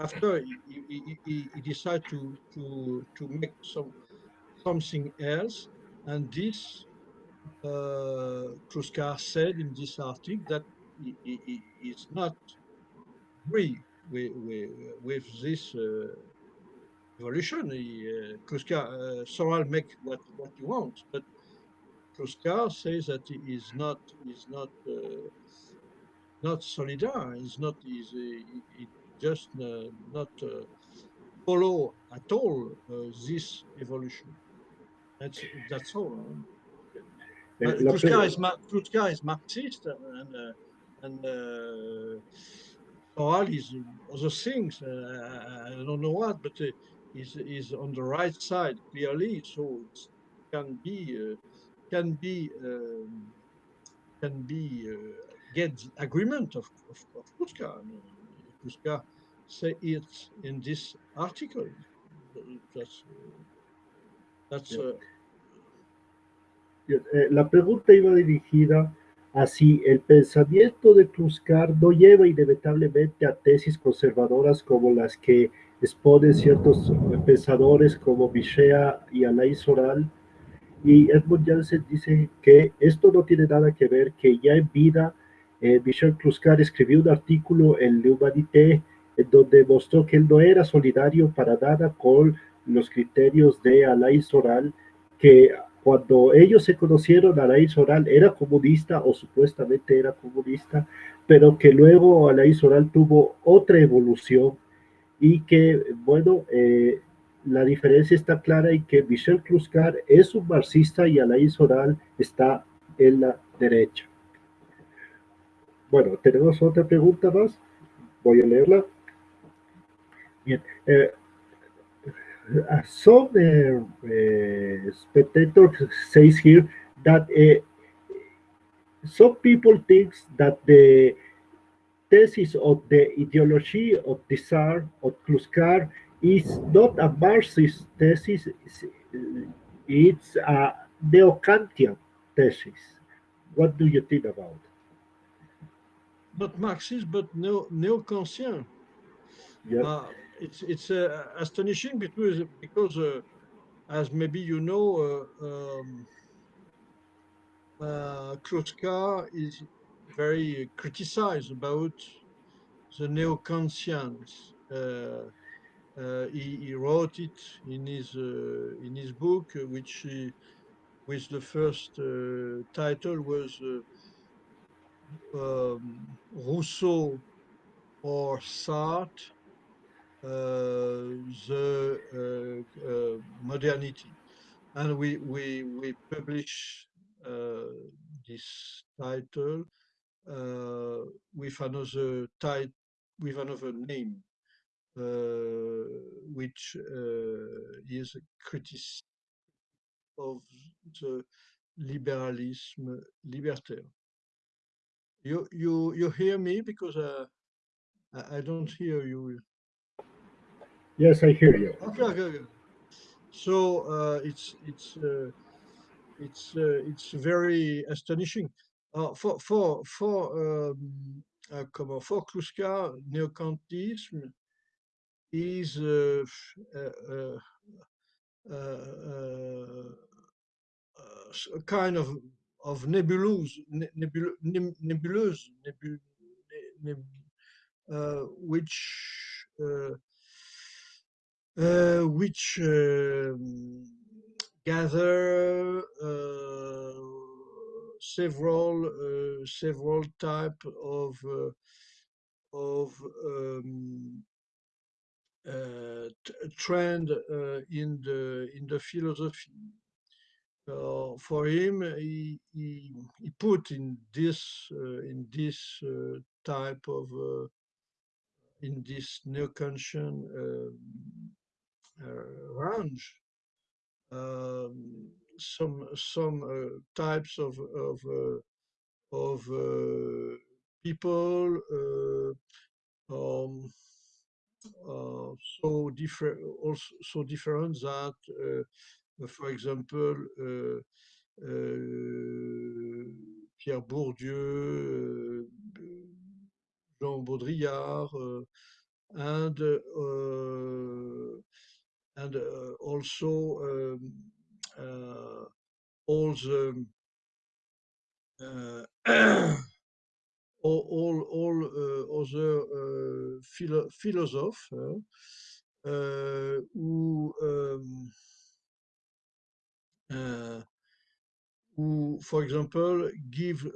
after he, he, he, he, decided to, to, to make some, something else, and this uh, Clouscard said in this article that he, he, he is not agree with, with, with this uh, evolution. He, uh, Clouscard, uh, Soral make what, what he wants, but Clouscard says that he is not is not uh, not solidar. He's not. He's, he, he just uh, not uh, follow at all uh, this evolution. That's that's all. Uh, Clouscard is, Clouscard is Marxist and and Soral is other things. I don't know what, but is is on the right side clearly, so it can be can be um, can be uh, get agreement of of, of Clouscard. Clouscard say it in this article. That's, that's, uh, La pregunta iba dirigida a si el pensamiento de Kluskar no lleva inevitablemente a tesis conservadoras como las que exponen ciertos pensadores como Bichet y Alain Soral. Y Edmund Janssen dice que esto no tiene nada que ver, que ya en vida eh, Michel Kluskar escribió un artículo en L'Humanité donde mostró que él no era solidario para nada con los criterios de Alain Soral, que cuando ellos se conocieron, Alain Soral era comunista o supuestamente era comunista, pero que luego Alain Soral tuvo otra evolución y que, bueno, eh, la diferencia está clara y que Michel Kluskar es un marxista y Alain Soral está en la derecha. Bueno, tenemos otra pregunta más. Voy a leerla. Bien. Uh, some uh, uh, spectator says here that some people think that the thesis of the ideology of the Tsar of Clouscard is not a Marxist thesis, it's a neo-Kantian thesis. What do you think about? Not Marxist, but neo-Kantian. Yeah. Uh, it's it's uh, astonishing because because uh, as maybe you know, uh, um, uh, Clouscard is very criticized about the neo-Kantians. Uh, uh, he, he, wrote it in his uh, in his book, which he, which the first title was um, Rousseau or Sartre uh, the uh, uh, modernity. And we, we, we publish this title with another title, with another name, which is a criticism of the liberalism libertaire. You you you hear me because uh, I, I don't hear you. Yes, I hear you. Okay, okay. okay. So uh, it's it's uh, it's uh, it's very astonishing. Uh, for for for um, uh, comment for Clouscard, neokantism is uh, uh, a kind of of nebulous, nebulous, nebulous, nebulous, which which um, gather several several type of of um, uh, trend uh, in the in the philosophy. Uh, for him, he, he, he put in this in this type of in this neo-Kantian range. Um, some some uh, types of of uh, of uh, people um, so different also so different that for example Pierre Bourdieu Jean Baudrillard and and uh, also uh, all the uh, all all, all other philo philosophers who um, who, for example, give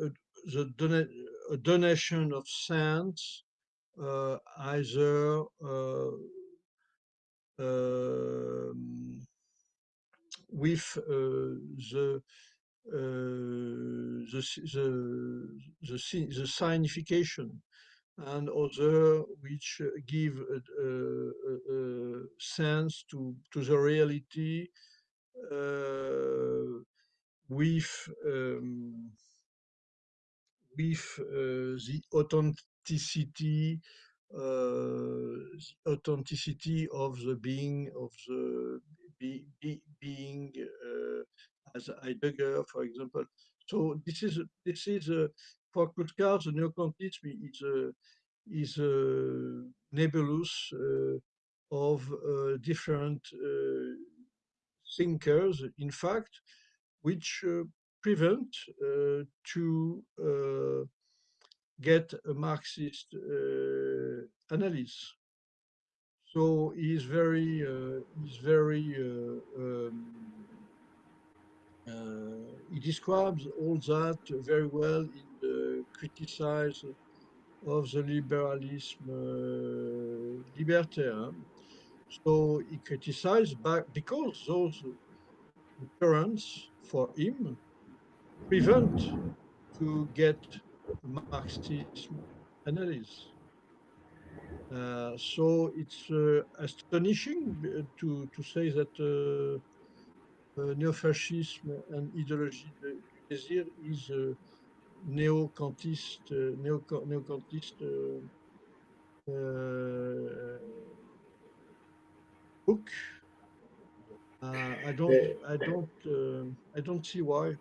the dona a donation of science uh, either uh, um, with the, uh, the, the, the, the signification and other which give a, a, a sense to, to the reality with um, with uh, the authenticity uh, authenticity of the being of the be, be, being uh, as Heidegger, for example. So this is this is uh, for Clouscard, the neo-Kantism is a is a nebulous uh, of uh, different uh, thinkers, in fact, which prevent to get a Marxist uh, analysis. So he's very, uh, he's very, uh, um, uh, he describes all that very well in the criticize of the liberalism uh, libertaire. So he criticized back because those currents for him prevent to get Marxism analysis. Uh, so it's uh, astonishing uh, to, to say that uh, uh neo-fascism and ideology du désir is a neo-Kantist, uh, neo-Kantist book. I don't, I don't, I don't see why.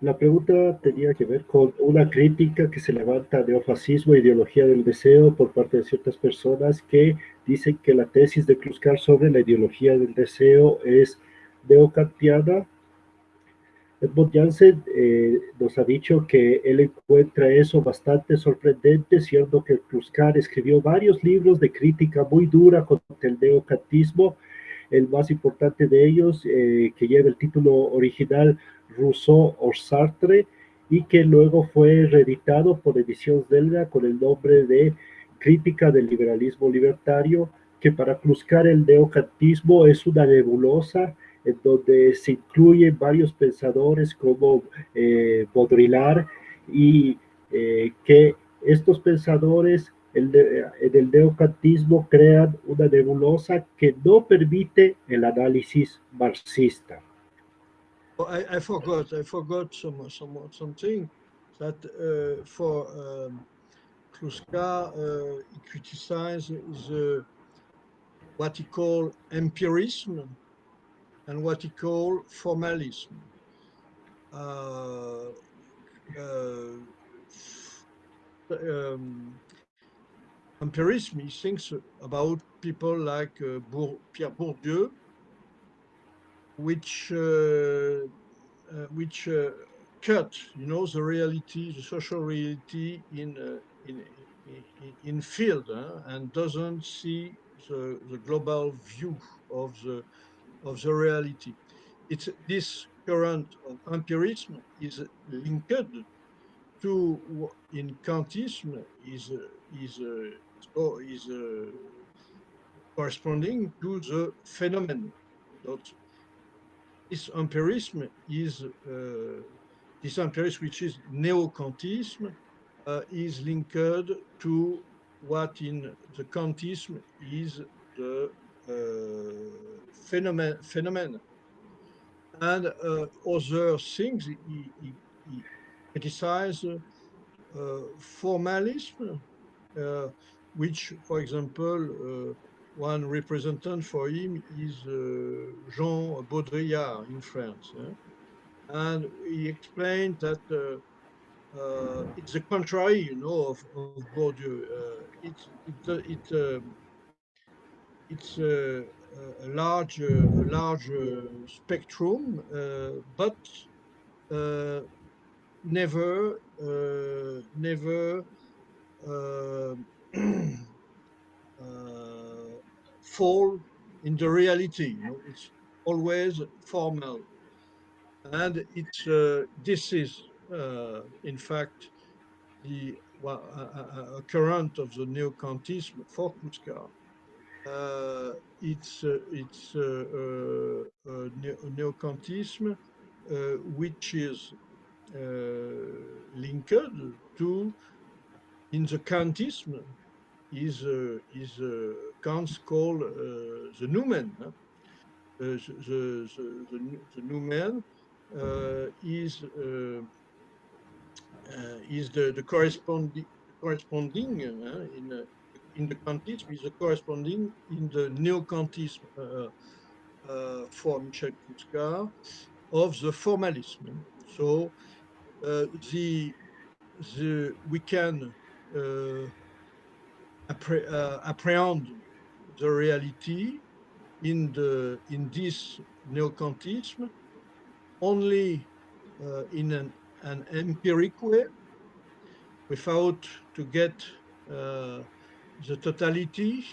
La pregunta tenía que ver con una crítica que se levanta a neofascismo e ideología del deseo por parte de ciertas personas que dicen que la tesis de Kluskar sobre la ideología del deseo es neocantiana. Edmund Janssen eh, nos ha dicho que él encuentra eso bastante sorprendente, siendo que Kluskar escribió varios libros de crítica muy dura contra el neocantismo, el más importante de ellos, eh, que lleva el título original Rousseau o Sartre y que luego fue reeditado por Ediciones Delga con el nombre de Crítica del Liberalismo Libertario, que para cruzcar el neocantismo es una nebulosa en donde se incluyen varios pensadores como eh, y eh, que estos pensadores en el neocantismo crean una nebulosa que no permite el análisis marxista. Oh, I, I, forgot. I forgot some some something that uh, for um, Kluskar uh, he criticized the what he called empirism and what he called formalism. Uh, uh, um, empirism, he thinks about people like uh, Bour Pierre Bourdieu, which uh, uh, which uh, cut, you know, the reality, the social reality in in, in, in field and doesn't see the, the global view of the of the reality. It's this current of empirism is linked to in Kantism is is uh, is uh, corresponding to the phenomenon. That this empirism is uh, this empirism, which is neo-Kantism, uh, is linked to what in the Kantism is the uh, phenomenon, phenomenon. And uh, other things, he, he, he criticized uh, formalism, uh, which, for example, uh, one representative for him is uh, Jean Baudrillard in France. And he explained that uh, it's the contrary, you know, of, of Bourdieu. Uh, it's it, it um, it's a, large a large spectrum, uh, but uh, never uh, never fall in the reality. You know? It's always formal, and it's this is uh, in fact, the well, a, a, current of the neo-Kantism for Clouscard. Uh, it's uh, it's uh, uh, neo-Kantism which is linked to in the Kantism is uh, is uh, Kant's called uh, the noumen. the, the, the, the, noumen is uh, is the, the corresponding corresponding uh, in uh, in the Kantism is corresponding in the neo-Kantism uh, uh, for Michel of the formalism. So uh, the the we can appre apprehend the reality in the in this neo-Kantism only uh, in an an empiric way without to get uh, the totality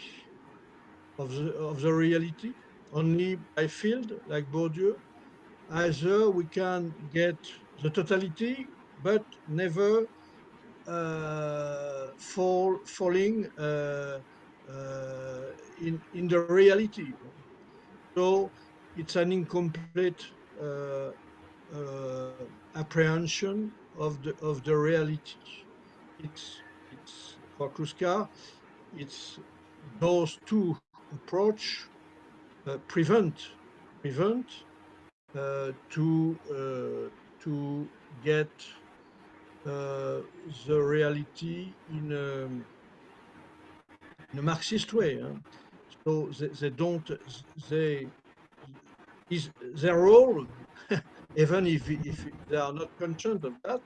of the, of the reality only by field like Bourdieu. Either we can get the totality but never uh, fall, falling uh, uh in, in the reality. So it's an incomplete uh, uh, apprehension of the of the reality. It's it's for Clouscard, it's those two approach uh, prevent prevent uh, to uh, to get uh, the reality in a, in a Marxist way. Huh? So they, they don't they is their role even if, if they are not conscious of that.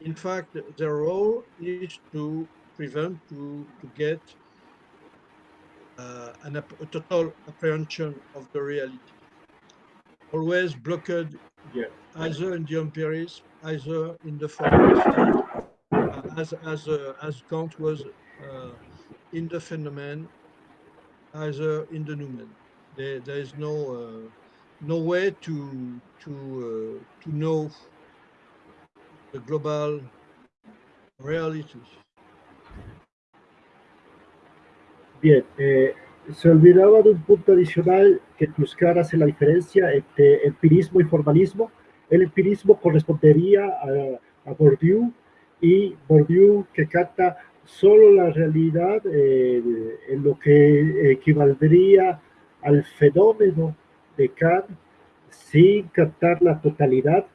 In fact, their role is to prevent, to, to get uh, an, a total apprehension of the reality. Always blocked yeah. either in the empirism, either in the formalism, uh, as, as, uh, as Kant was uh, in the phenomenon, either in the noumen. There, there is no uh, no way to to uh, to know the global reality. Bien, eh, se olvidaba de un punto adicional que Kluskar hace la diferencia entre empirismo y formalismo. El empirismo correspondería a, a Bourdieu y Bourdieu que capta solo la realidad eh, en lo que equivaldría al fenómeno de Kant sin captar la totalidad.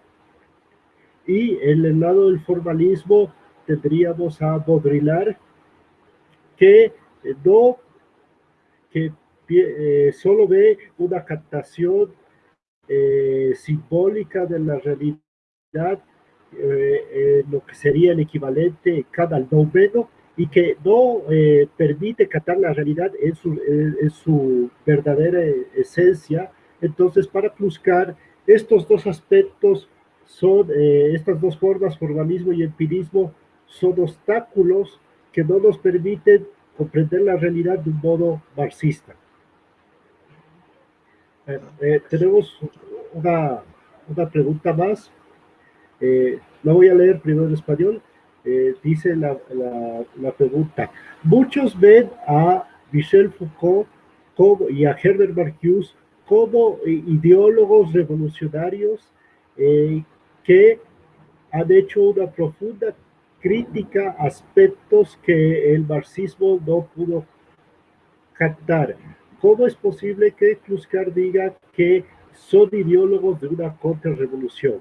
Y en el lado del formalismo tendríamos a Baudrillard, que no, que eh, solo ve una captación eh, simbólica de la realidad, lo que sería el equivalente cada noveno, y que no permite captar la realidad en su, verdadera esencia, entonces, para Pluscar, estos dos aspectos son, eh, estas dos formas, formalismo y empirismo, son obstáculos que no nos permiten comprender la realidad de un modo marxista. Eh, eh, tenemos una, una, pregunta más. Eh, la voy a leer primero en español. Eh, dice la, la, pregunta. Muchos ven a Michel Foucault como, y a Herbert Marcuse como ideólogos revolucionarios que han hecho una profunda crítica a aspectos que el marxismo no pudo captar. ¿Cómo es posible que Kluskar diga que son ideólogos de una contrarrevolución?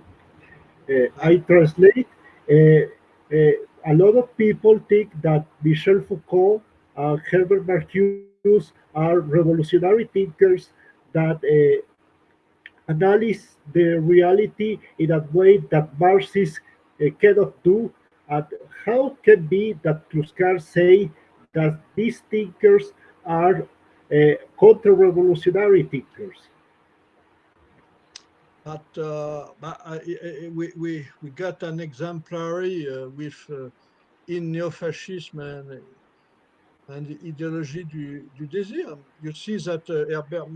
Uh, I translate, uh, uh, a lot of people think that Michel Foucault and Herbert Marcuse are revolutionary thinkers that analyze the reality in a way that Marxists cannot do and how can be that Clouscard say that these thinkers are uh, counter-revolutionary thinkers? But, uh, but uh, we, we, we got an exemplary uh, with uh, in neo-fascism and, and the ideology du, du désir. You see that uh, Herbert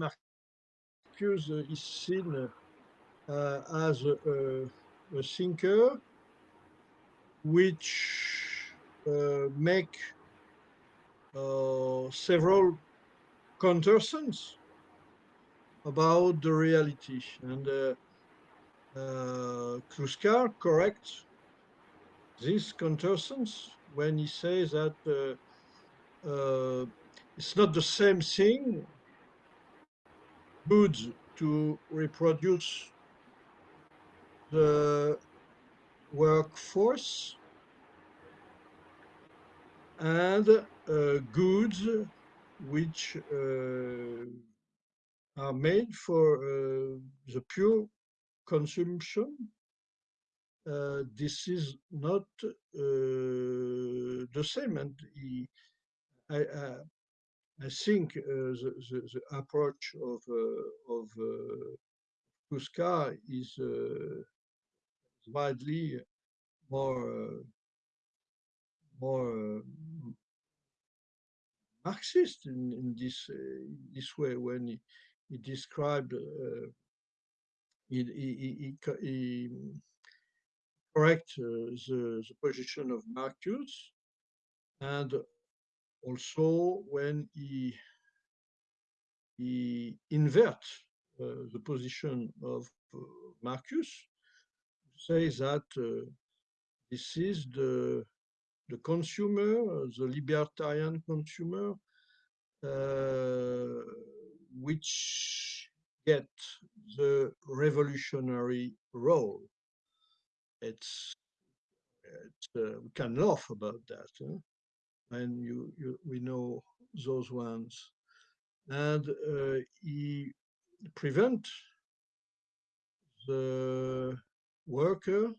Marcuse is seen as a, a thinker which uh, make uh, several contortions about the reality. And uh, uh, corrects these contortions when he says that uh, uh, it's not the same thing good to reproduce the workforce and uh, goods which uh, are made for uh, the pure consumption. Uh, this is not uh, the same, and I, I, think uh, the, the, the, approach of of Clouscard is widely more more Marxist in, in this this way when he, he described he, he, he, he correct the, the position of Marcuse. And also when he he invert uh, the position of uh, Marcuse say that uh, this is the the consumer, the libertarian consumer, uh, which get the revolutionary role. It's, it's uh, we can laugh about that, huh? and you, you we know those ones, and uh, he prevent the worker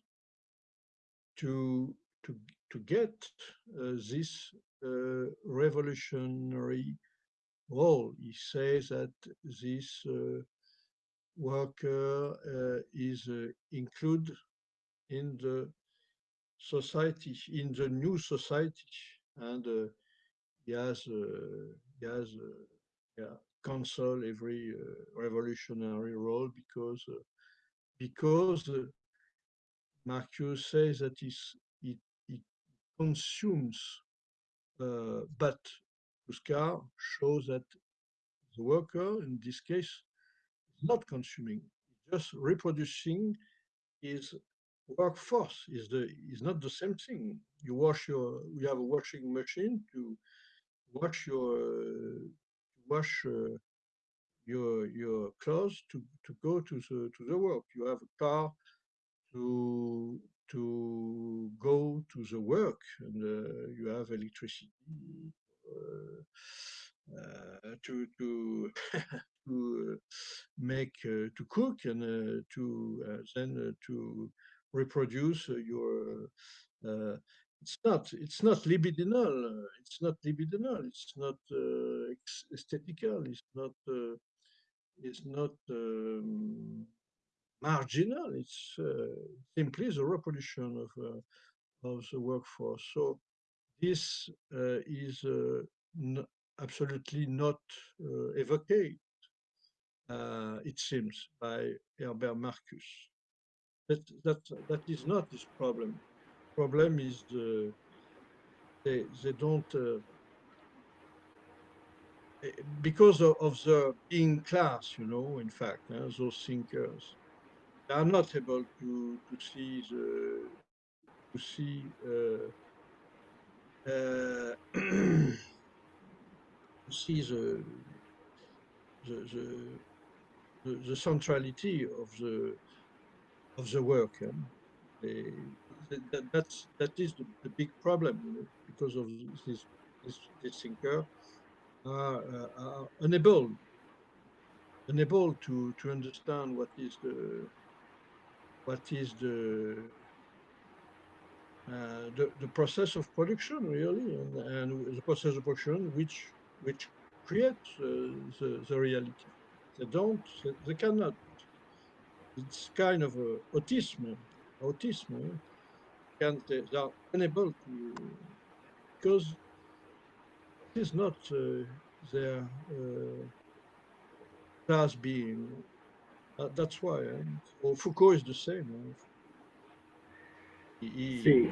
to to to get uh, this uh, revolutionary role. He says that this uh, worker uh, is uh, included in the society, in the new society, and uh, he has he has yeah, cancel every revolutionary role because because Marcuse says that it, it consumes, uh, but Oscar shows that the worker, in this case, is not consuming, just reproducing his workforce. Is the is not the same thing. You wash your, you have a washing machine to wash your uh, wash uh, your your clothes to to go to the to the work. You have a car to to go to the work and uh, you have electricity uh, uh, to to to make to cook and to then to reproduce your it's not it's not libidinal it's not libidinal it's not uh, aesthetical it's not uh, it's not um, marginal. It's uh, simply the reproduction of, uh, of the workforce. So this uh, is absolutely not uh, it seems, by Herbert Marcuse. That, that, that is not his problem. Problem is the, they, they don't, eh, because of, of, the in class, you know, in fact, uh, those thinkers, they are not able to, to see the, to see uh, uh, see the the, the the, the, centrality of the of the work. They, that, that's that is the, the big problem you know, because of this this, this thinker are, uh, are unable unable to to understand what is the what is the uh, the, the process of production really and, and the process of production which which creates uh, the, the reality. They don't they, cannot. It's kind of a autism autism can they, they are unable to because it is not uh, their uh, class being uh, that's why eh? Foucault is the same eh? Sí.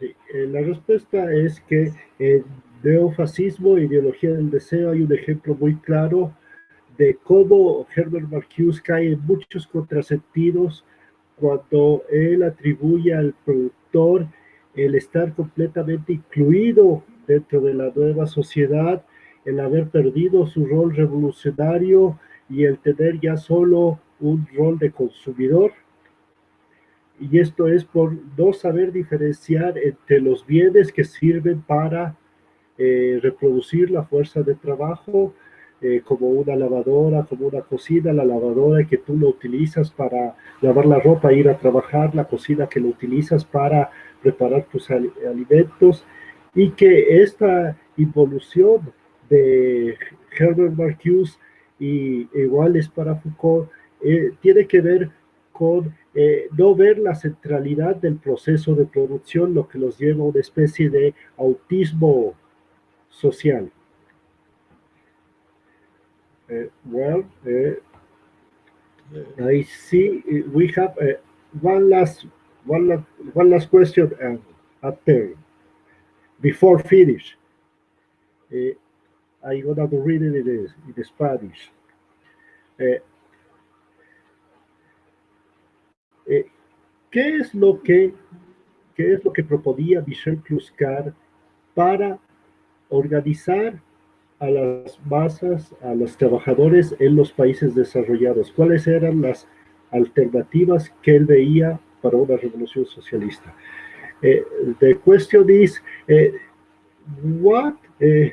Eh, la respuesta es que en neofascismo e ideología del deseo hay un ejemplo muy claro de cómo Herbert Marcuse cae en muchos contrasentidos cuando él atribuye al productor el estar completamente incluido dentro de la nueva sociedad, el haber perdido su rol revolucionario y el tener ya solo un rol de consumidor. Y esto es por no saber diferenciar entre los bienes que sirven para eh, reproducir la fuerza de trabajo, eh, como una lavadora, como una cocina, la lavadora que tú lo utilizas para lavar la ropa, ir a trabajar, la cocina que lo utilizas para preparar tus alimentos, y que esta involución de Herbert Marcuse y igual es para Foucault, eh, tiene que ver con eh, no ver la centralidad del proceso de producción, lo que los lleva a una especie de autismo social. Uh, well, uh, I see we have uh, one last one last, one last question uh, after before finish. Uh, I'm gonna read it in, in Spanish. Uh, Eh, ¿qué, es lo que, ¿Qué es lo que proponía Michel Cluscar para organizar a las masas, a los trabajadores en los países desarrollados? ¿Cuáles eran las alternativas que él veía para una revolución socialista? Eh, the question is, eh, what uh,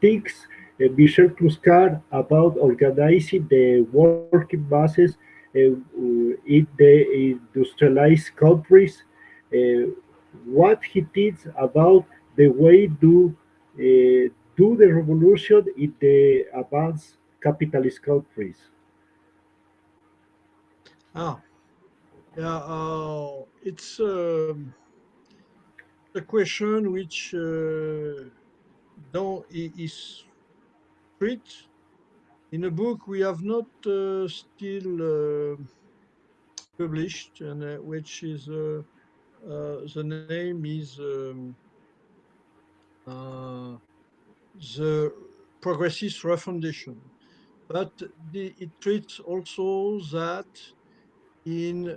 thinks Michel Clouscard about organizing the working masses in the industrialized countries, what he thinks about the way to do the revolution in the advanced capitalist countries. Ah, yeah, uh, it's um, a question which uh, don't, is treat in a book we have not uh, still uh, published, and uh, which is uh, uh, the name is um, uh, the Progressist Refundation, but the, it treats also that in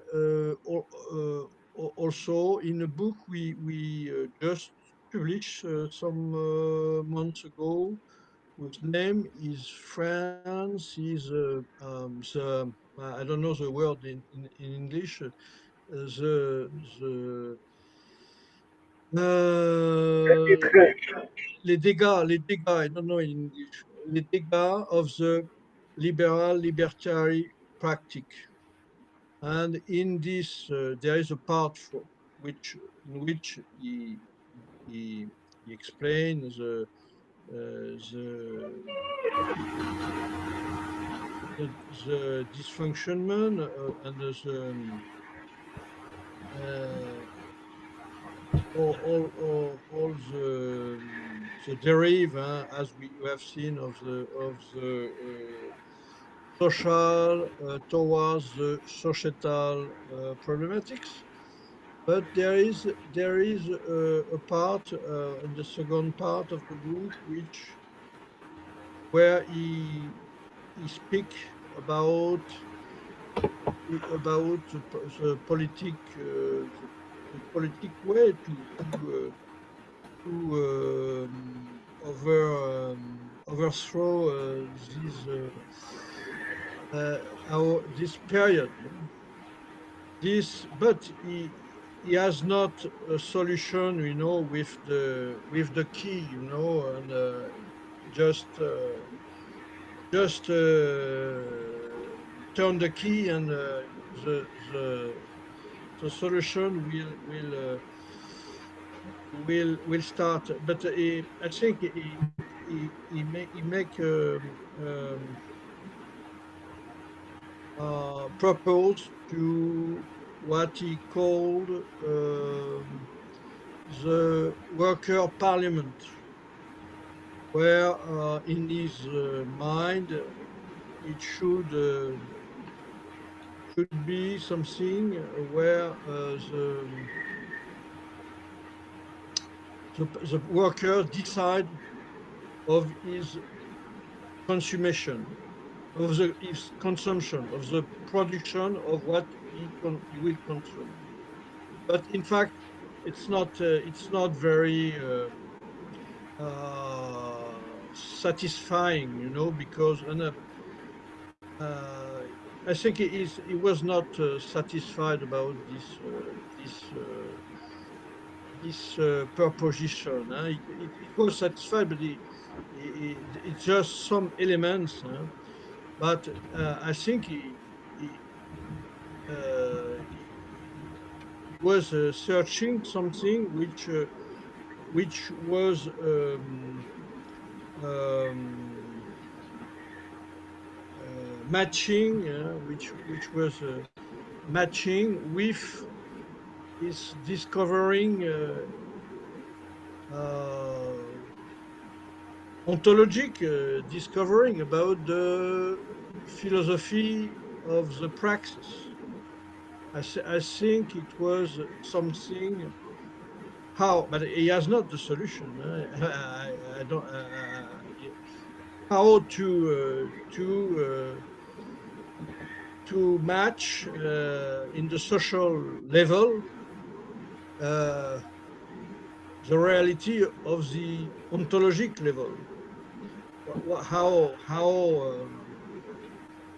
also in a book we we just published some months ago whose name is France, is uh, um, the, I don't know the word in, in, in English, uh, the, the uh, les dégâts, les dégâts, I don't know in English, les dégâts of the liberal libertarian practice. And in this, uh, there is a part for which, in which he, he, he explains the the, the, the dysfunctionment uh, and the, uh, all, all, all, all the, the derive, uh, as we have seen, of the of the uh, social uh, towards the societal uh, problematics. But there is there is a, a part uh, in the second part of the book which where he he speak about about the, the politic uh, the, the politic way to to, uh, to um, over um, overthrow uh, this uh, uh, our this period. This, but he he has not a solution, you know, with the with the key, you know, and uh, just uh, just uh, turn the key and uh, the the the solution will will uh, will will start. But he, I think he he, he make he make um, um, uh, propose to what he called um, the worker parliament, where uh, in his uh, mind it should uh, should be something where the, the the worker decide of his consumption, of the his consumption, of the production of what he, he will consume. But in fact, it's not uh, it's not very uh, uh, satisfying, you know, because I think he is he was not satisfied about this this this uh, proposition. Huh? It, was satisfied, but it's just some elements. Huh? But uh, I think he was uh, searching something which uh, which was um, um, uh, matching, uh, which which was uh, matching with his discovering uh, uh, ontologic uh, discovering about the philosophy of the praxis. I, th- I think it was something how, but he has not the solution. uh, I, I don't. Uh, how to uh, to uh, to match uh, in the social level uh, the reality of the ontologic level. How how um,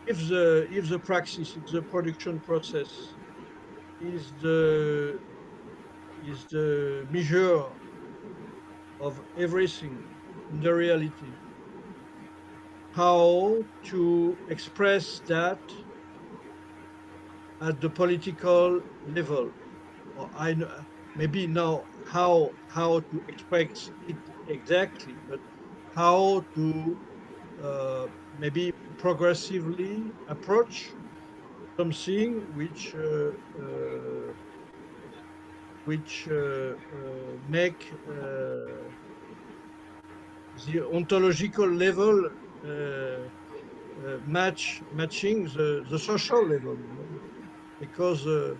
if the if the praxis, if the production process is the is the measure of everything in the reality, how to express that at the political level. Or I know, maybe now how how to express it exactly, but how to uh, maybe progressively approach something which uh, uh, which uh, make the ontological level uh, match matching the, the social level because uh,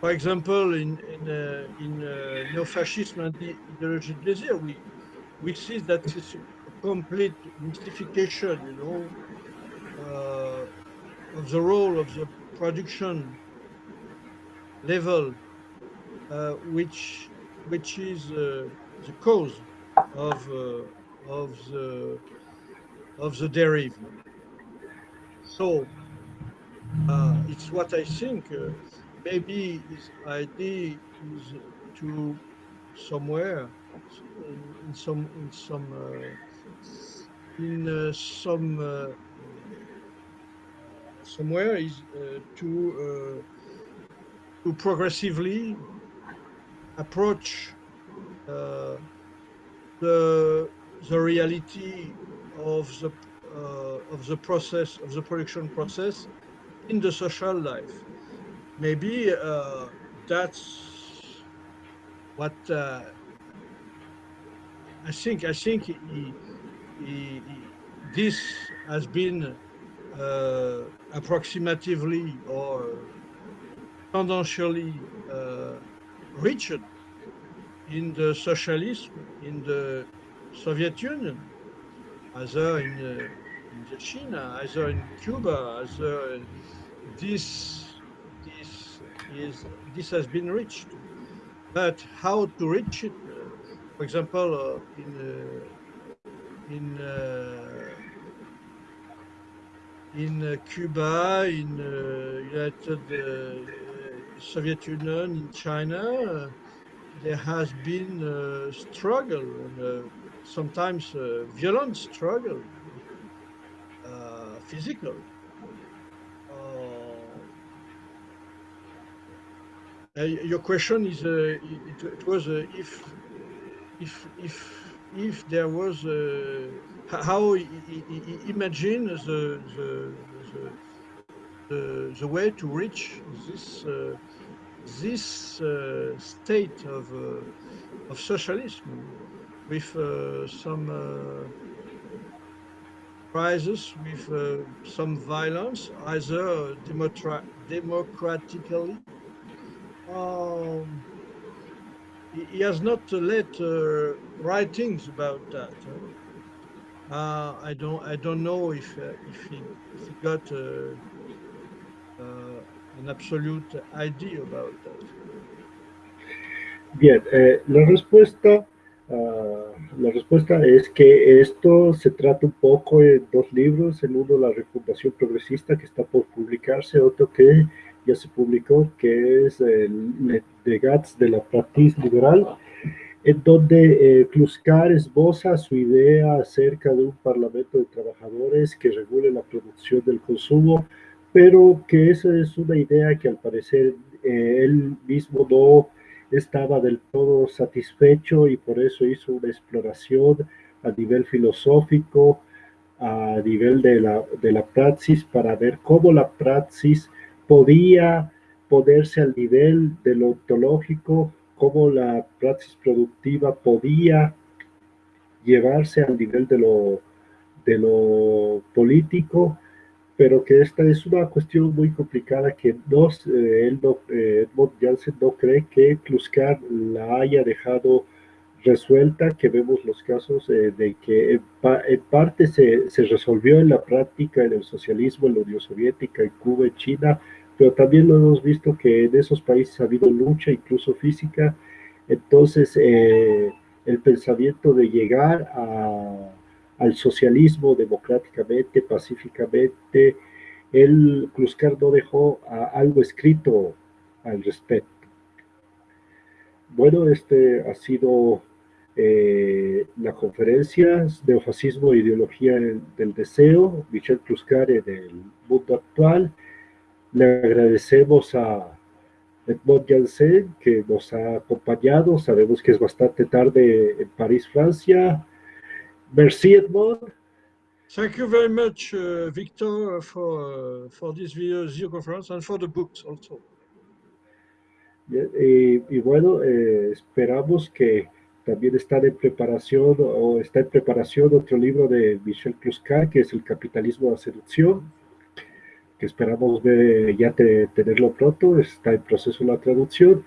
for example in in, uh, in neo-fascism and ideology desire we we see that it's a complete mystification you know of the role of the production level uh, which which is uh, the cause of uh, of the of the derive. So uh, it's what I think. Uh, maybe his idea is to somewhere in, in some in some uh, in some somewhere is uh, to uh, to progressively approach uh, the the reality of the of the process of the production process in the social life. Maybe uh, that's what uh, I think I think he, he, he, this has been approximatively or tendentially uh, reached in the socialism in the Soviet Union, either in, uh, in China, either in Cuba, either this this is this has been reached. But how to reach it? Uh, for example, uh, in uh, in uh, in uh, Cuba, in uh, United Soviet Union, in China, there has been a struggle, and, sometimes violent struggle, physical. Uh, your question is, uh, it, it, was uh, if, if, if, if there was, how imagine the, the, the, the, way to reach this, this state of, of socialism with some crisis, with uh, some violence, either democratically um, he has not let uh, writings about that. Uh, I don't. I don't know if uh, if, he, if, uh, uh, an absolute idea about that. Bien, eh, la respuesta, uh, la respuesta es que esto se trata un poco de dos libros, el uno la refundación progresista que está por publicarse, otro que ya se publicó, que es el de Gats de la Pratis Liberal, en donde eh, Kluskar esboza su idea acerca de un parlamento de trabajadores que regule la producción del consumo, pero que esa es una idea que al parecer eh, él mismo no estaba del todo satisfecho y por eso hizo una exploración a nivel filosófico, a nivel de la, de la praxis, para ver cómo la praxis podía ponerse al nivel de lo ontológico, cómo la praxis productiva podía llevarse al nivel de lo, de lo político, pero que esta es una cuestión muy complicada que no, eh, eh, Edmund Janssen no cree que Kluskar la haya dejado resuelta, que vemos los casos eh, de que en, parte se, se, resolvió en la práctica en el socialismo, en la Unión Soviética, en Cuba, en China, pero también lo hemos visto que en esos países ha habido lucha, incluso física, entonces eh, el pensamiento de llegar al socialismo democráticamente, pacíficamente, el Kluskar no dejó algo escrito al respecto. Bueno, este ha sido eh, la conferencia Neofascismo e Ideología del Deseo, Michel Kluskar en el mundo actual. Le agradecemos a Edmond Janssen que nos ha acompañado. Sabemos que es bastante tarde en París, Francia. Merci, Edmond. Thank you very much, uh, Victor, for, uh, for this video, conference and for the books also. Y, y bueno, eh, esperamos que también está en preparación o está en preparación otro libro de Michel Kluskar, que es El capitalismo de la seducción, que esperamos ver, ya tenerlo pronto, está en proceso la traducción.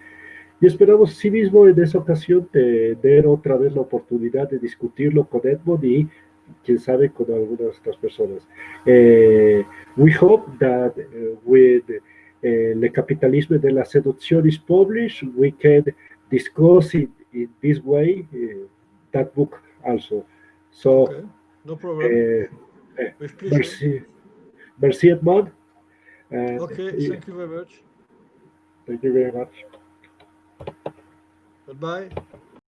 Y esperamos sí mismo en esa ocasión tener otra vez la oportunidad de discutirlo con Edmond y quién sabe con algunas otras personas. Eh, we hope that uh, with uh, the capitalism de la seducción is published, we can discuss it in this way, uh, that book also. So, okay. no problem. Uh, merci, merci Edmond. And okay, thank you very much. Thank you very much. Goodbye.